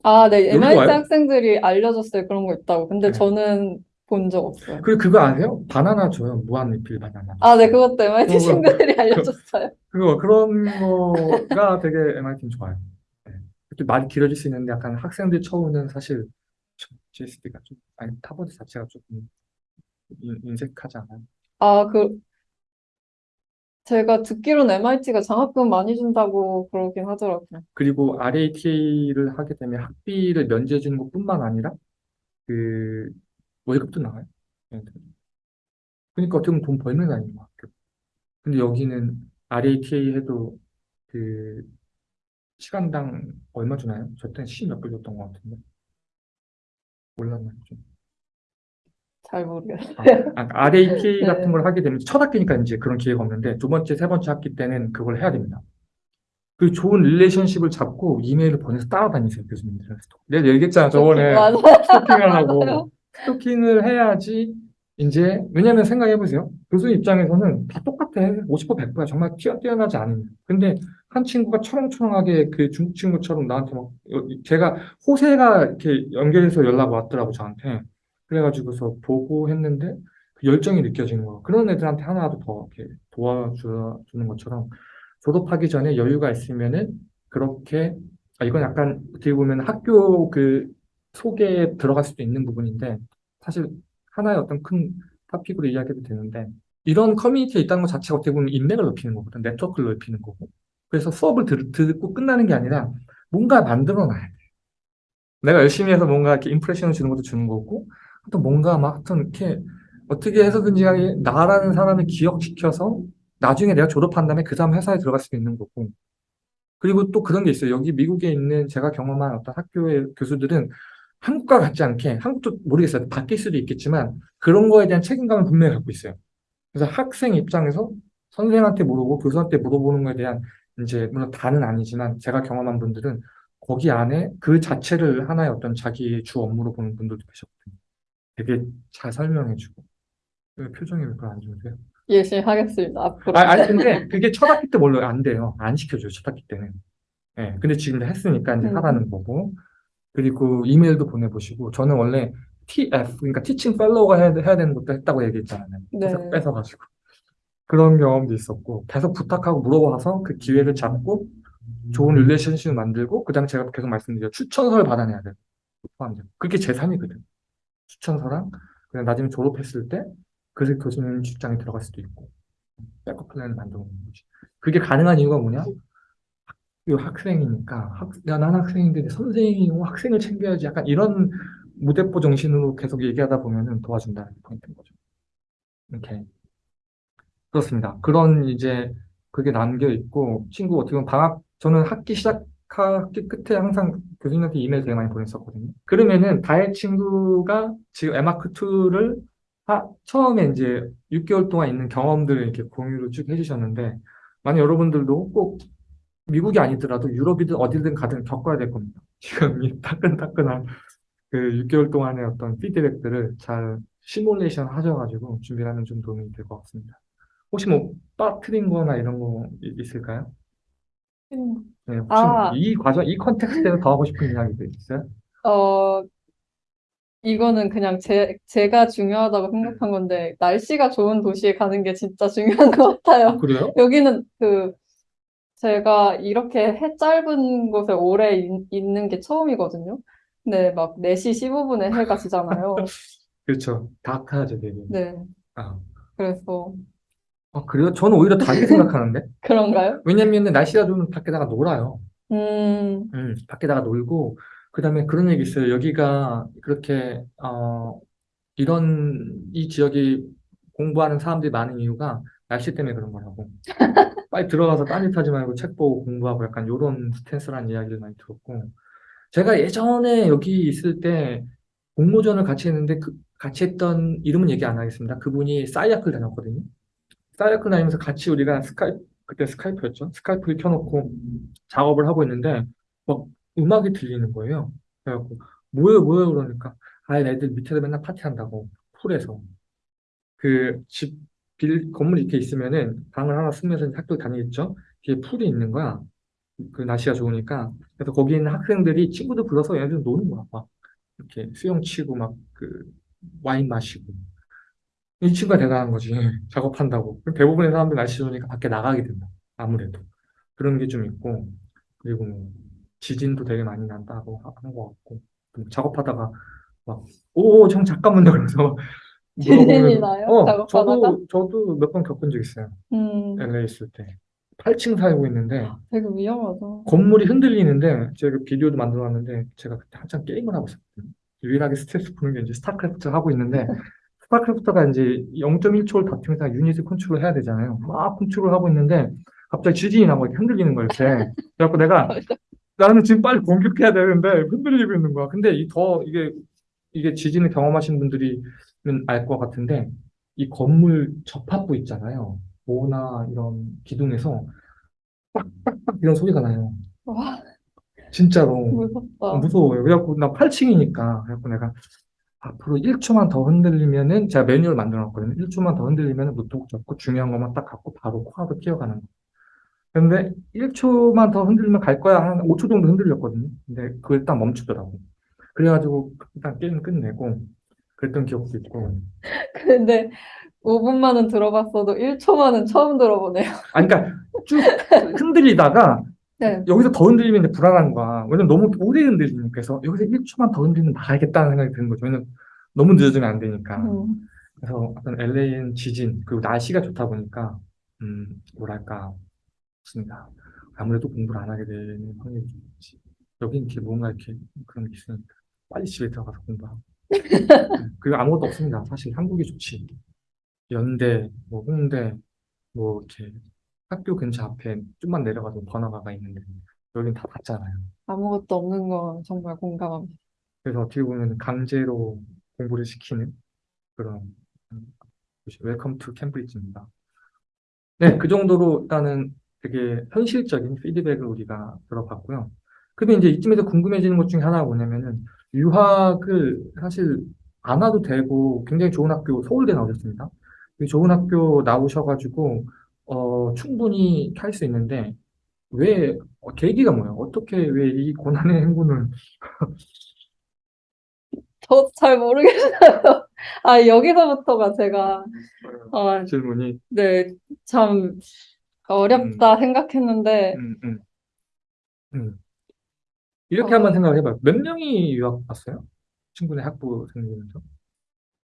아, 네. MIT 와요? 학생들이 알려줬어요. 그런 거 있다고. 근데 네. 저는 본 적 없어요. 그리고 그거 아세요? 바나나 줘요. 무한 리필 바나나. 아, 네. 그것도 MIT 어, 친구들이 알려줬어요. 그거, 그런 거가 되게 MIT는 좋아요. 네. 이렇게 말이 길어질 수 있는데 약간 학생들 처우는 사실 GSD가 좀, 아니, 하버드 자체가 조금 인- 인색하지 않아요? 아, 그, 제가 듣기로는 MIT가 장학금 많이 준다고 그러긴 하더라고요. 그리고 RATA를 하게 되면 학비를 면제해 주는 것뿐만 아니라 그 월급도 나와요. 그러니까 어떻게 보면 돈 벌는 거 아니에요, 학교. 근데 여기는 RATA 해도 그 시간당 얼마 주나요? 저 때는 10몇 불 줬던 것 같은데. 몰랐나요, 좀. 잘 모르겠어요. 아, RATA *laughs* 네. 같은 걸 하게 되면 첫 학기니까 이제 그런 기회가 없는데 두 번째, 세 번째 학기 때는 그걸 해야 됩니다. 그 좋은 relationship을 잡고 이메일을 보내서 따라다니세요, 교수님들. 내가 얘기했잖아, 저번에. 하고 스토킹을 해야지 이제 왜냐면 생각해 보세요. 교수 입장에서는 다 똑같아. 50% 100%야 정말 뛰어, 뛰어나지 않으면. 근데 한 친구가 초롱초롱하게 그 중국 친구처럼 나한테 막 여- 제가 호세가 이렇게 연결해서 연락 왔더라고 저한테. 그래가지고서 보고 했는데 그 열정이 느껴지는 거 그런 애들한테 하나라도 더 이렇게 도와주는 것처럼 졸업하기 전에 여유가 있으면은 그렇게 아, 이건 약간 어떻게 보면 학교 그 속에 들어갈 수도 있는 부분인데 사실 하나의 어떤 큰 토픽으로 이야기해도 되는데 이런 커뮤니티에 있다는 것 자체가 어떻게 보면 인맥을 넓히는 거거든 네트워크를 넓히는 거고. 그래서 수업을 들, 듣고 끝나는 게 아니라 뭔가 만들어 놔야 돼. 내가 열심히 해서 뭔가 이렇게 임프레션을 주는 것도 주는 거고 또 뭔가 막 하여튼 이렇게 어떻게 해서든지 간에 나라는 사람을 기억시켜서 나중에 내가 졸업한 다음에 그 다음 회사에 들어갈 수도 있는 거고. 그리고 또 그런 게 있어요. 여기 미국에 있는 제가 경험한 어떤 학교의 교수들은 한국과 같지 않게, 한국도 모르겠어요. 바뀔 수도 있겠지만, 그런 거에 대한 책임감을 분명히 갖고 있어요. 그래서 학생 입장에서 선생님한테 물어보고 교수한테 물어보는 거에 대한, 이제, 물론 다는 아니지만, 제가 경험한 분들은 거기 안에 그 자체를 하나의 어떤 자기의 주 업무로 보는 분들도 계셨거든요. 되게 잘 설명해주고. 왜 표정이 왜 그안 좋으세요? 열심히 하겠습니다. 앞으로. 아, 아니, 근데 그게 첫 학기 때 원래 안 돼요. 안 시켜줘요, 첫 학기 때는. 예, 근데 지금 했으니까 이제 음. 하라는 거고. 그리고 이메일도 보내보시고, 저는 원래 TF, 그러니까 teaching fellow가 해야, 해야 되는 것도 했다고 얘기했잖아요. 네. 뺏어- 뺏어가지고. 그런 경험도 있었고, 계속 부탁하고 물어봐서 그 기회를 잡고, 좋은 relationship을 만들고, 그 다음에 제가 계속 말씀드려 추천서를 받아내야 돼요. 포함돼요. 그게 제 삶이거든. 추천서랑, 그냥 나중에 졸업했을 때, 그래서 교수님 직장에 들어갈 수도 있고, backup plan을 만들어 놓는 거지. 그게 가능한 이유가 뭐냐? 학교 학생이니까, 학, 야, 난 학생인데 내 선생님이고 학생을 챙겨야지. 약간 이런 무대포 정신으로 계속 얘기하다 보면은 도와준다는 게 포인트인 거죠. 이렇게. 그렇습니다. 그런 이제 그게 남겨 있고, 친구 어떻게 보면 방학, 저는 학기 시작, 학기 끝에 항상 교수님한테 이메일 되게 많이 보냈었거든요. 그러면은 다혜 친구가 지금 에마크2를 처음에 이제 6개월 동안 있는 경험들을 이렇게 공유를 쭉 해주셨는데, 만약 여러분들도 꼭 미국이 아니더라도 유럽이든 어디든 가든 겪어야 될 겁니다. *laughs* 지금 이 따끈따끈한 그 6개월 동안의 어떤 피드백들을 잘 시뮬레이션 하셔가지고 준비하면 좀 도움이 될 것 같습니다. 혹시 뭐 빠뜨린 거나 이런 거 이- 있을까요? 네, 혹시 아. 이 과정, 이 컨텍스트에서 더 하고 싶은 이야기도 있어요? 어, 이거는 그냥 제, 제가 중요하다고 생각한 건데, 날씨가 좋은 도시에 가는 게 진짜 중요한 것 같아요. 그래요? 여기는 그, 제가 이렇게 해 짧은 곳에 오래 있, 있는 게 처음이거든요. 근데 막 4시 15분에 해가 지잖아요. *laughs* 그렇죠. 다크하죠, 되게. 네. 아, 그래서, 아, 그래요? 저는 오히려 다르게 생각하는데? *laughs* 그런가요? 왜냐면 날씨가 좋으면 밖에다가 놀아요. 음, 음, 밖에다가 놀고, 그 다음에 그런 얘기 있어요. 여기가 그렇게, 어, 이런, 이 지역이 공부하는 사람들이 많은 이유가 날씨 때문에 그런 거라고. *laughs* 빨리 들어가서 딴짓하지 말고 책 보고 공부하고 약간 요런 스탠스라는 이야기를 많이 들었고. 제가 예전에 여기 있을 때 공모전을 같이 했는데 그, 같이 했던 이름은 얘기 안 하겠습니다. 그분이 사이아클 다녔거든요. 사이아클 다니면서 같이 우리가 스카이프, 그때 스카이프였죠. 스카이프를 켜놓고 작업을 하고 있는데 막 음악이 들리는 거예요. 그래갖고 뭐예요 뭐예요 그러니까 아 애들 밑에서 맨날 파티한다고 풀에서 그 집 빌 건물 이렇게 있으면은 방을 하나 쓰면서 학교 다니겠죠. 뒤에 풀이 있는 거야. 그 날씨가 좋으니까 그래서 거기 있는 학생들이 친구들 불러서 얘네들 노는 거야. 막 이렇게 수영 치고 막 그 와인 마시고 이 친구가 대단한 거지. *laughs* 작업한다고. 대부분의 사람들 날씨 좋으니까 밖에 나가게 된다. 아무래도. 그런 게 좀 있고, 그리고 뭐 지진도 되게 많이 난다고 하- 하는 것 같고, 또 작업하다가 막, 오, 형 잠깐만요. *laughs* 그래서 물어보면 나요? 어, 작업하다가? 저도 저도 몇 번 겪은 적 있어요. 음, LA 있을 때 8층 살고 있는데 되게 위험하다. 건물이 흔들리는데 제가 비디오도 만들어 놨는데 제가 그때 한참 게임을 하고 있었거든요. 유일하게 스트레스 푸는 게 이제 스타크래프트 하고 있는데 *laughs* 스타크래프트가 이제 0.1초를 다투면서 유닛을 컨트롤 해야 되잖아요. 막 컨트롤 하고 있는데 갑자기 지진이 나고 이렇게 흔들리는 거예요. 이렇게. 그래갖고 내가 *laughs* 나는 지금 빨리 공격해야 되는데 흔들리고 있는 거야. 근데 이 더 이게 이게 지진을 경험하신 분들이 알 것 같은데 이 건물 접합부 있잖아요. 모나 이런 기둥에서 빡빡빡 이런 소리가 나요. 와, 진짜로. 무섭다. 어, 무서워요. 그래갖고 나 8층이니까 그래갖고 내가 앞으로 1초만 더 흔들리면은 제가 매뉴얼 만들어 놨거든요. 1초만 더 흔들리면은 노트북 잡고 중요한 것만 딱 갖고 바로 코앞으로 뛰어가는 거. 근데 1초만 더 흔들리면 갈 거야. 한 5초 정도 흔들렸거든요. 근데 그걸 딱 멈추더라고. 그래가지고 일단 게임 끝내고 그랬던 기억도 있고. *laughs* 근데 5분만은 들어봤어도 1초만은 처음 들어보네요. 아니, 그러니까 쭉 흔들리다가 *laughs* 네. 여기서 더 흔들리면 이제 불안한 거야. 왜냐면 너무 오래 흔들리니까. 그래서 여기서 1초만 더 흔들리면 나가야겠다는 생각이 드는 거죠. 왜냐면 너무 늦어지면 안 되니까. 음, 그래서 어떤 LA는 지진, 그리고 날씨가 좋다 보니까, 음, 뭐랄까, 좋습니다. 아무래도 공부를 안 하게 되는 확률이 좀 있지. 여긴 이렇게 뭔가 이렇게 그런 게 있으니까 빨리 집에 들어가서 공부하고. 음, 그리고 아무것도 없습니다. 사실 한국이 좋지. 연대, 뭐 홍대, 뭐 이렇게 학교 근처 앞에 좀만 내려가도 번화가가 있는데 여긴 다 닫잖아요. 아무것도 없는 건 정말 공감합니다. 그래서 어떻게 보면 강제로 공부를 시키는 그런 welcome to Cambridge입니다. 네, 그 정도로 일단은 되게 현실적인 피드백을 우리가 들어봤고요. 근데 이제 이쯤에서 궁금해지는 것 중에 하나가 뭐냐면은 유학을 사실 안 와도 되고 굉장히 좋은 학교 서울대 나오셨습니다. 이 좋은 학교 나오셔가지고 어, 충분히 할수 있는데 왜 어, 계기가 뭐예요? 어떻게 왜 이 고난의 행군을 *laughs* 저도 잘 모르겠어요. *laughs* 아, 여기서부터가 제가, 아, 질문이 네, 참 어렵다 생각했는데, 음, 음, 음. 이렇게 어. 한번 생각을 해봐요. 몇 명이 유학 왔어요? 친구네 학부 생기면서?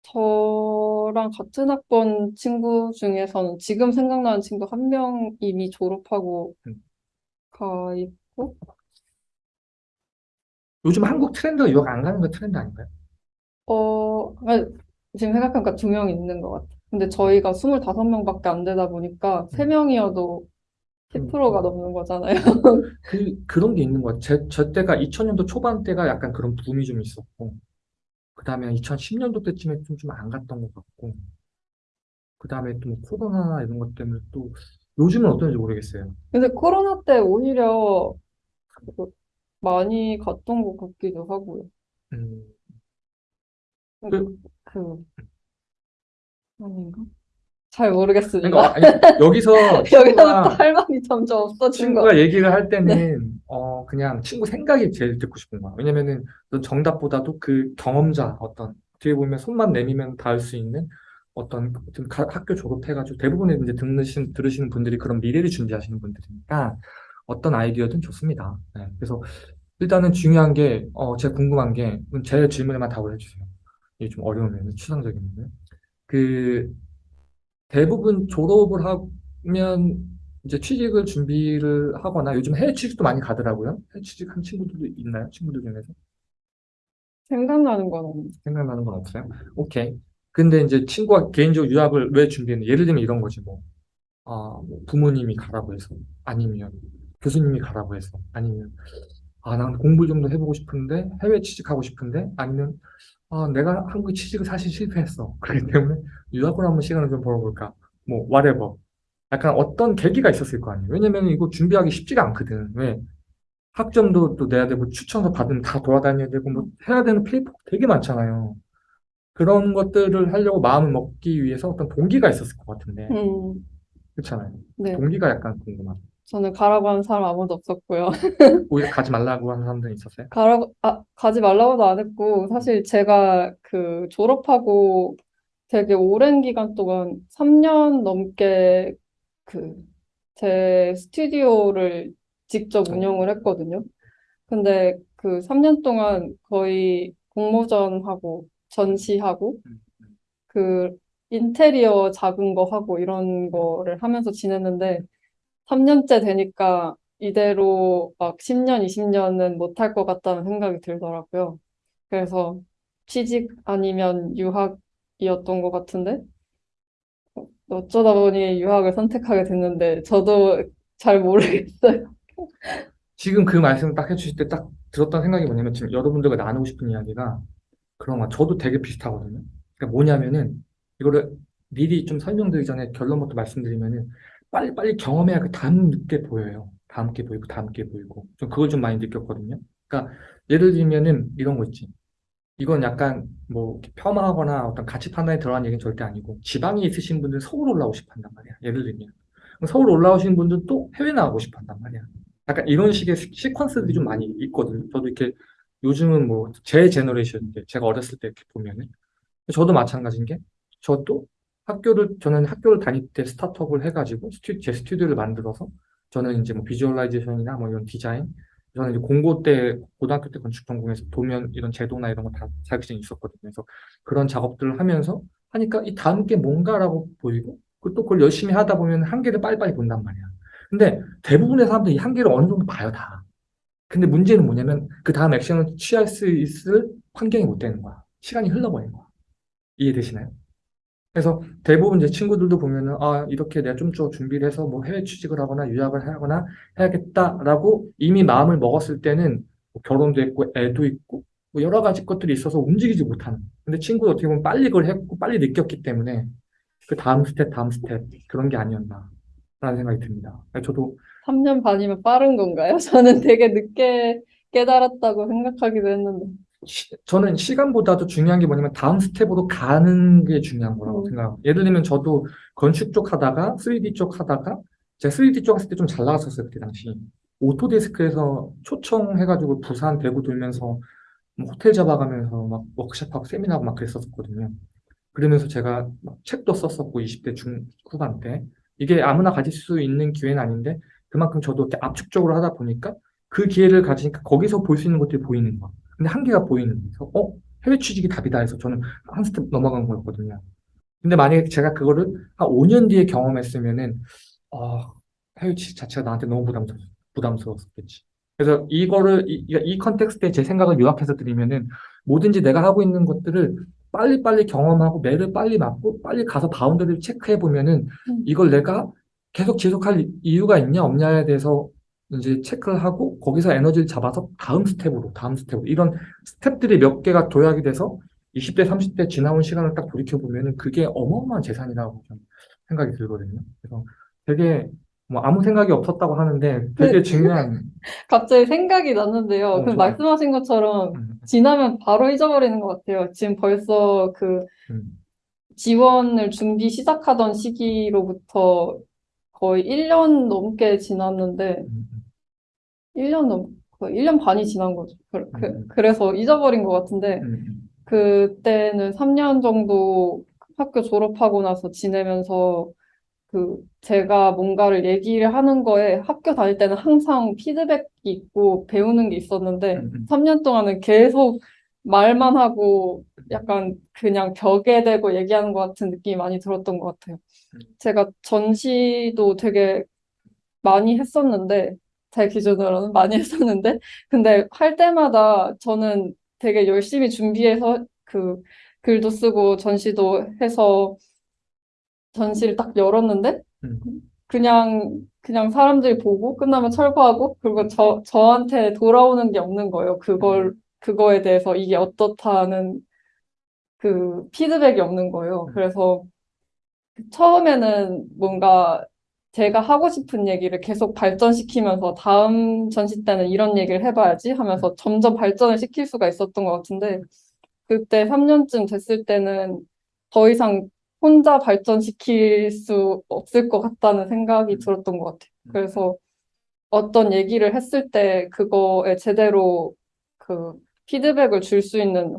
저랑 같은 학번 친구 중에서는 지금 생각나는 친구 한 명 이미 졸업하고 음. 가 있고, 요즘 한국 트렌드가 유학 안 가는 거 트렌드 아닌가요? 어, 아, 지금 생각하니까 두 명 있는 것 같아요. 근데 저희가 25명밖에 안 되다 보니까 세 명이어도 10%가 넘는 거잖아요. *laughs* 그, 그런 게 있는 것 같아요. 제, 저 때가 2000년도 초반 때가 약간 그런 붐이 좀 있었고, 그 다음에 2010년도 때쯤에 좀, 좀 안 갔던 것 같고, 그 다음에 또뭐 코로나 이런 것 때문에 또, 요즘은 어떤지 모르겠어요. 근데 코로나 때 오히려 그 많이 갔던 것 같기도 하고요. 음, 그, 그, 아닌가? 잘 모르겠습니다. 그러니까, 아니, 여기서 *laughs* 여기서 할 말이 점점 없어진 것 친구가 얘기를 할 때는, 어, 그냥 친구 생각이 제일 듣고 싶은 거야. 왜냐면은, 넌 정답보다도 그 경험자, 어떤, 어떻게 보면 손만 내밀면 닿을 수 있는 어떤 좀 가- 학교 졸업해가지고 대부분의 이제 듣는, 들으시는 분들이 그런 미래를 준비하시는 분들이니까 어떤 아이디어든 좋습니다. 네, 그래서 일단은 중요한 게, 어, 제가 궁금한 게, 제 질문에만 답을 해주세요. 이게 좀 어려우면, 추상적이면. 그, 대부분 졸업을 하면 이제 취직을 준비를 하거나 요즘 해외 취직도 많이 가더라고요. 해외 취직한 친구들도 있나요? 친구들 중에서? 생각나는 건 없는데. 생각나는 건 없어요? 오케이. 근데 이제 친구가 개인적으로 유학을 왜 준비했냐? 예를 들면 이런 거지, 뭐. 아, 뭐 부모님이 가라고 해서. 아니면 교수님이 가라고 해서. 아니면, 아, 난 공부 좀 더 해보고 싶은데, 해외 취직하고 싶은데, 아니면, 아, 내가 한국에 취직을 사실 실패했어. 그렇기 때문에 유학을 한번 시간을 좀 벌어볼까. 뭐, whatever. 약간 어떤 계기가 있었을 거 아니에요. 왜냐면 이거 준비하기 쉽지가 않거든. 왜? 학점도 또 내야 되고, 추천서 받으면 다 돌아다녀야 되고, 뭐, 해야 되는 paper 되게 많잖아요. 그런 것들을 하려고 마음을 먹기 위해서 어떤 동기가 있었을 것 같은데, 음, 그렇잖아요. 네. 동기가 약간 궁금하다. 저는 가라고 하는 사람 아무도 없었고요. *laughs* 오히려 가지 말라고 하는 사람들이 있었어요? 가라고, 아, 가지 말라고도 안 했고, 사실 제가 그 졸업하고 되게 오랜 기간 동안 3년 넘게 그 제 스튜디오를 직접 운영을 했거든요. 근데 그 3년 동안 거의 공모전하고 전시하고 그 인테리어 작은 거 하고 이런 거를 하면서 지냈는데 3년째 되니까 이대로 막 10년, 20년은 못할 것 같다는 생각이 들더라고요. 그래서 취직 아니면 유학이었던 것 같은데 어쩌다 보니 유학을 선택하게 됐는데 저도 잘 모르겠어요. 지금 그 말씀 딱 해주실 때 딱 들었던 생각이 뭐냐면 지금 여러분들과 나누고 싶은 이야기가 그런 거 저도 되게 비슷하거든요. 그러니까 뭐냐면은 이거를 미리 좀 설명드리기 전에 결론부터 말씀드리면은 빨리빨리 경험해야 그 다음 게 보여요. 다음 게 보이고 다음 게 보이고 좀 그걸 좀 많이 느꼈거든요. 그러니까 예를 들면은 이런 거 있지. 이건 약간 뭐 폄하하거나 어떤 가치 판단에 들어간 얘기는 절대 아니고 지방에 있으신 분들은 서울 올라오고 싶어 한단 말이야. 예를 들면 서울 올라오신 분들은 또 해외 나가고 싶어 한단 말이야. 약간 이런 식의 시- 시퀀스들이 좀 많이 있거든요. 저도 이렇게 요즘은 뭐 제 generation인데 제가 어렸을 때 이렇게 보면은 저도 마찬가지인 게 저도 학교를 저는 학교를 다닐 때 스타트업을 해가지고 스튜, 제 스튜디오를 만들어서 저는 이제 뭐 visualization이나 뭐 이런 디자인 저는 이제 공고 때 고등학교 때 건축 전공해서 도면 이런 제도나 이런 거 다 자격증이 있었거든요. 그래서 그런 작업들을 하면서 하니까 이 다음 게 뭔가라고 보이고 그 또 그걸 열심히 하다 보면 한계를 빨리빨리 본단 말이야. 근데 대부분의 사람들이 이 한계를 어느 정도 봐요 다. 근데 문제는 뭐냐면 그 다음 액션을 취할 수 있을 환경이 못 되는 거야. 시간이 흘러버린 거야. 이해되시나요? 그래서 대부분 제 친구들도 보면은 아 이렇게 내가 좀 더 준비를 해서 뭐 해외 취직을 하거나 유학을 하거나 해야겠다라고 이미 마음을 먹었을 때는 뭐 결혼도 했고 애도 있고 뭐 여러 가지 것들이 있어서 움직이지 못하는. 근데 친구도 어떻게 보면 빨리 그걸 했고 빨리 느꼈기 때문에 그 다음 스텝 다음 스텝 그런 게 아니었나라는 생각이 듭니다. 저도 3년 반이면 빠른 건가요? *laughs* 저는 되게 늦게 깨달았다고 생각하기도 했는데. 시- 저는 시간보다도 중요한 게 뭐냐면 다음 스텝으로 가는 게 중요한 거라고 음. 생각해요. 예를 들면 저도 건축 쪽 하다가 3D 쪽 하다가 제가 3D 쪽 했을 때 좀 잘 나갔었어요. 그때 당시. Autodesk에서 초청해가지고 부산 대구 돌면서 뭐 호텔 잡아가면서 막 워크숍하고 세미나하고 막 그랬었거든요. 그러면서 제가 막 책도 썼었고 20대 중 후반 때 이게 아무나 가질 수 있는 기회는 아닌데 그만큼 저도 이렇게 압축적으로 하다 보니까 그 기회를 가지니까 거기서 볼 수 있는 것들이 보이는 거야. 근데 한계가 보이는 거예요. 어? 해외 취직이 답이다 해서 저는 한 스텝 넘어간 거였거든요. 근데 만약에 제가 그거를 한 5년 뒤에 경험했으면은 어, 해외 취직 자체가 나한테 너무 부담스러, 부담스러웠겠지. 그래서 이거를 이, 이이 context에 제 생각을 요약해서 드리면은 뭐든지 내가 하고 있는 것들을 빨리빨리 경험하고 매를 빨리 맞고 빨리 가서 boundary를 체크해 보면은 음. 이걸 내가 계속 지속할 이유가 있냐 없냐에 대해서 이제 체크를 하고 거기서 에너지를 잡아서 다음 스텝으로 다음 스텝으로 이런 스텝들이 몇 개가 도약이 돼서 20대 30대 지나온 시간을 딱 돌이켜 보면은 그게 어마어마한 재산이라고 좀 생각이 들거든요. 그래서 되게 뭐 아무 생각이 없었다고 하는데 되게 네. 중요한 *laughs* 갑자기 생각이 났는데요. 어, 그. 말씀하신 것처럼 음, 지나면 바로 잊어버리는 것 같아요. 지금 벌써 그 음, 지원을 준비 시작하던 시기로부터 거의 1년 넘게 지났는데, 음, 1년 넘, 거의 1년 반이 지난 거죠. 그, 그, 음. 그래서 잊어버린 것 같은데, 음, 음, 그때는 3년 정도 학교 졸업하고 나서 지내면서 그 제가 뭔가를 얘기를 하는 거에 학교 다닐 때는 항상 피드백이 있고 배우는 게 있었는데 음, 음. 3년 동안은 계속 말만 하고 약간 그냥 벽에 대고 얘기하는 것 같은 느낌이 많이 들었던 것 같아요. 음. 제가 전시도 되게 많이 했었는데 제 기준으로는 많이 했었는데 근데 할 때마다 저는 되게 열심히 준비해서 그 글도 쓰고 전시도 해서 전시를 딱 열었는데 음. 그냥 그냥 사람들이 보고 끝나면 철거하고 그리고 저 저한테 돌아오는 게 없는 거예요. 그걸 그거에 대해서 이게 어떻다는 그 피드백이 없는 거예요. 그래서 처음에는 뭔가 제가 하고 싶은 얘기를 계속 발전시키면서 다음 전시 때는 이런 얘기를 해봐야지 하면서 점점 발전을 시킬 수가 있었던 것 같은데 그때 3년쯤 됐을 때는 더 이상 혼자 발전시킬 수 없을 것 같다는 생각이 들었던 것 같아요. 그래서 어떤 얘기를 했을 때 그거에 제대로 그 피드백을 줄 수 있는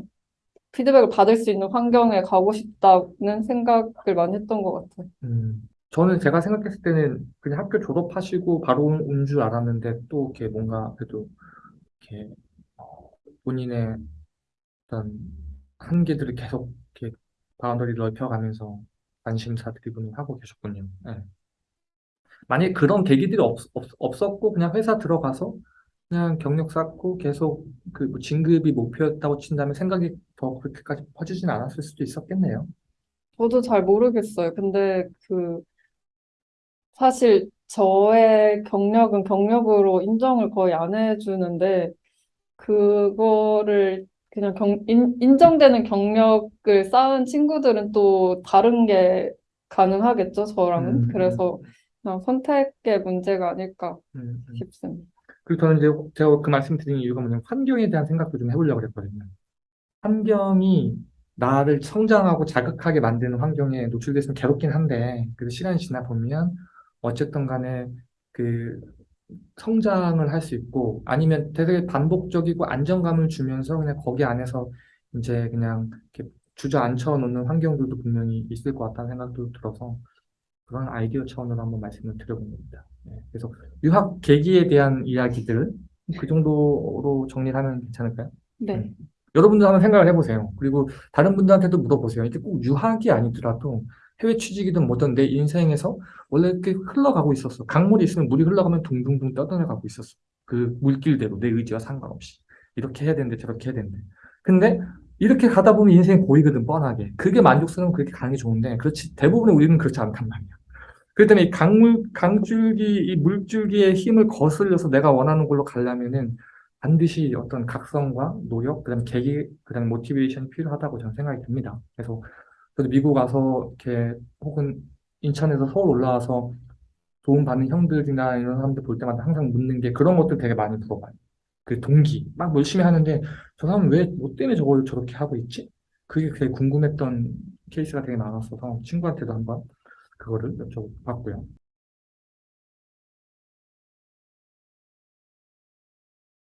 피드백을 받을 수 있는 환경에 가고 싶다는 생각을 많이 했던 것 같아요. 음. 저는 제가 생각했을 때는 그냥 학교 졸업하시고 바로 온 줄 알았는데 또 이렇게 뭔가 그래도 이렇게 어, 본인의 어떤 한계들을 계속 이렇게 boundary 넓혀가면서 관심사 driven을 하고 계셨군요. 예. 만약에 그런 계기들이 없, 없, 었고 그냥 회사 들어가서 그냥 경력 쌓고 계속 그 뭐 진급이 목표였다고 친다면 생각이 더 그렇게까지 퍼지진 않았을 수도 있었겠네요. 저도 잘 모르겠어요. 근데 그 사실 저의 경력은 경력으로 인정을 거의 안 해주는데 그거를 그냥 경, 인, 인정되는 경력을 쌓은 친구들은 또 다른 게 가능하겠죠, 저랑은. 음, 그래서 그냥 선택의 문제가 아닐까 음, 음. 싶습니다. 그리고 저는 이제 제가 그 말씀 드린 이유가 뭐냐면 환경에 대한 생각도 좀 해보려고 그랬거든요. 환경이 나를 성장하고 자극하게 만드는 환경에 노출돼서 괴롭긴 한데, 그래도 시간이 지나 보면 어쨌든 간에 그 성장을 할 수 있고, 아니면 되게 반복적이고 안정감을 주면서 그냥 거기 안에서 이제 그냥 이렇게 주저앉혀 놓는 환경들도 분명히 있을 것 같다는 생각도 들어서 그런 아이디어 차원으로 한번 말씀을 드려본 겁니다. 네, 그래서 유학 계기에 대한 이야기들 그 정도로 정리를 하면 괜찮을까요? 네. 음. 여러분도 한번 생각을 해보세요. 그리고 다른 분들한테도 물어보세요. 이게 꼭 유학이 아니더라도 해외 취직이든 뭐든 내 인생에서 원래 이렇게 흘러가고 있었어. 강물이 있으면 물이 흘러가면 둥둥둥 떠들어가고 있었어. 그 물길대로 내 의지와 상관없이. 이렇게 해야 되는데 저렇게 해야 되는데. 근데 이렇게 가다 보면 인생이 보이거든, 뻔하게. 그게 만족스러우면 그렇게 가는 게 좋은데, 그렇지, 대부분의 우리는 그렇지 않단 말이야. 그렇기 때문에 이 강물, 강줄기, 이 물줄기의 힘을 거슬려서 내가 원하는 걸로 가려면은 반드시 어떤 각성과 노력, 그다음 계기, 그다음 모티베이션이 필요하다고 저는 생각이 듭니다. 그래서 저도 미국 가서 이렇게 혹은 인천에서 서울 올라와서 도움받는 형들이나 이런 사람들 볼 때마다 항상 묻는 게 그런 것들 되게 많이 물어봐요. 그 동기, 막 열심히 하는데 저 사람은 왜, 뭐 때문에 저걸 저렇게 하고 있지? 그게 되게 궁금했던 케이스가 되게 많았어서 친구한테도 한번 그거를 여쭤봤고요.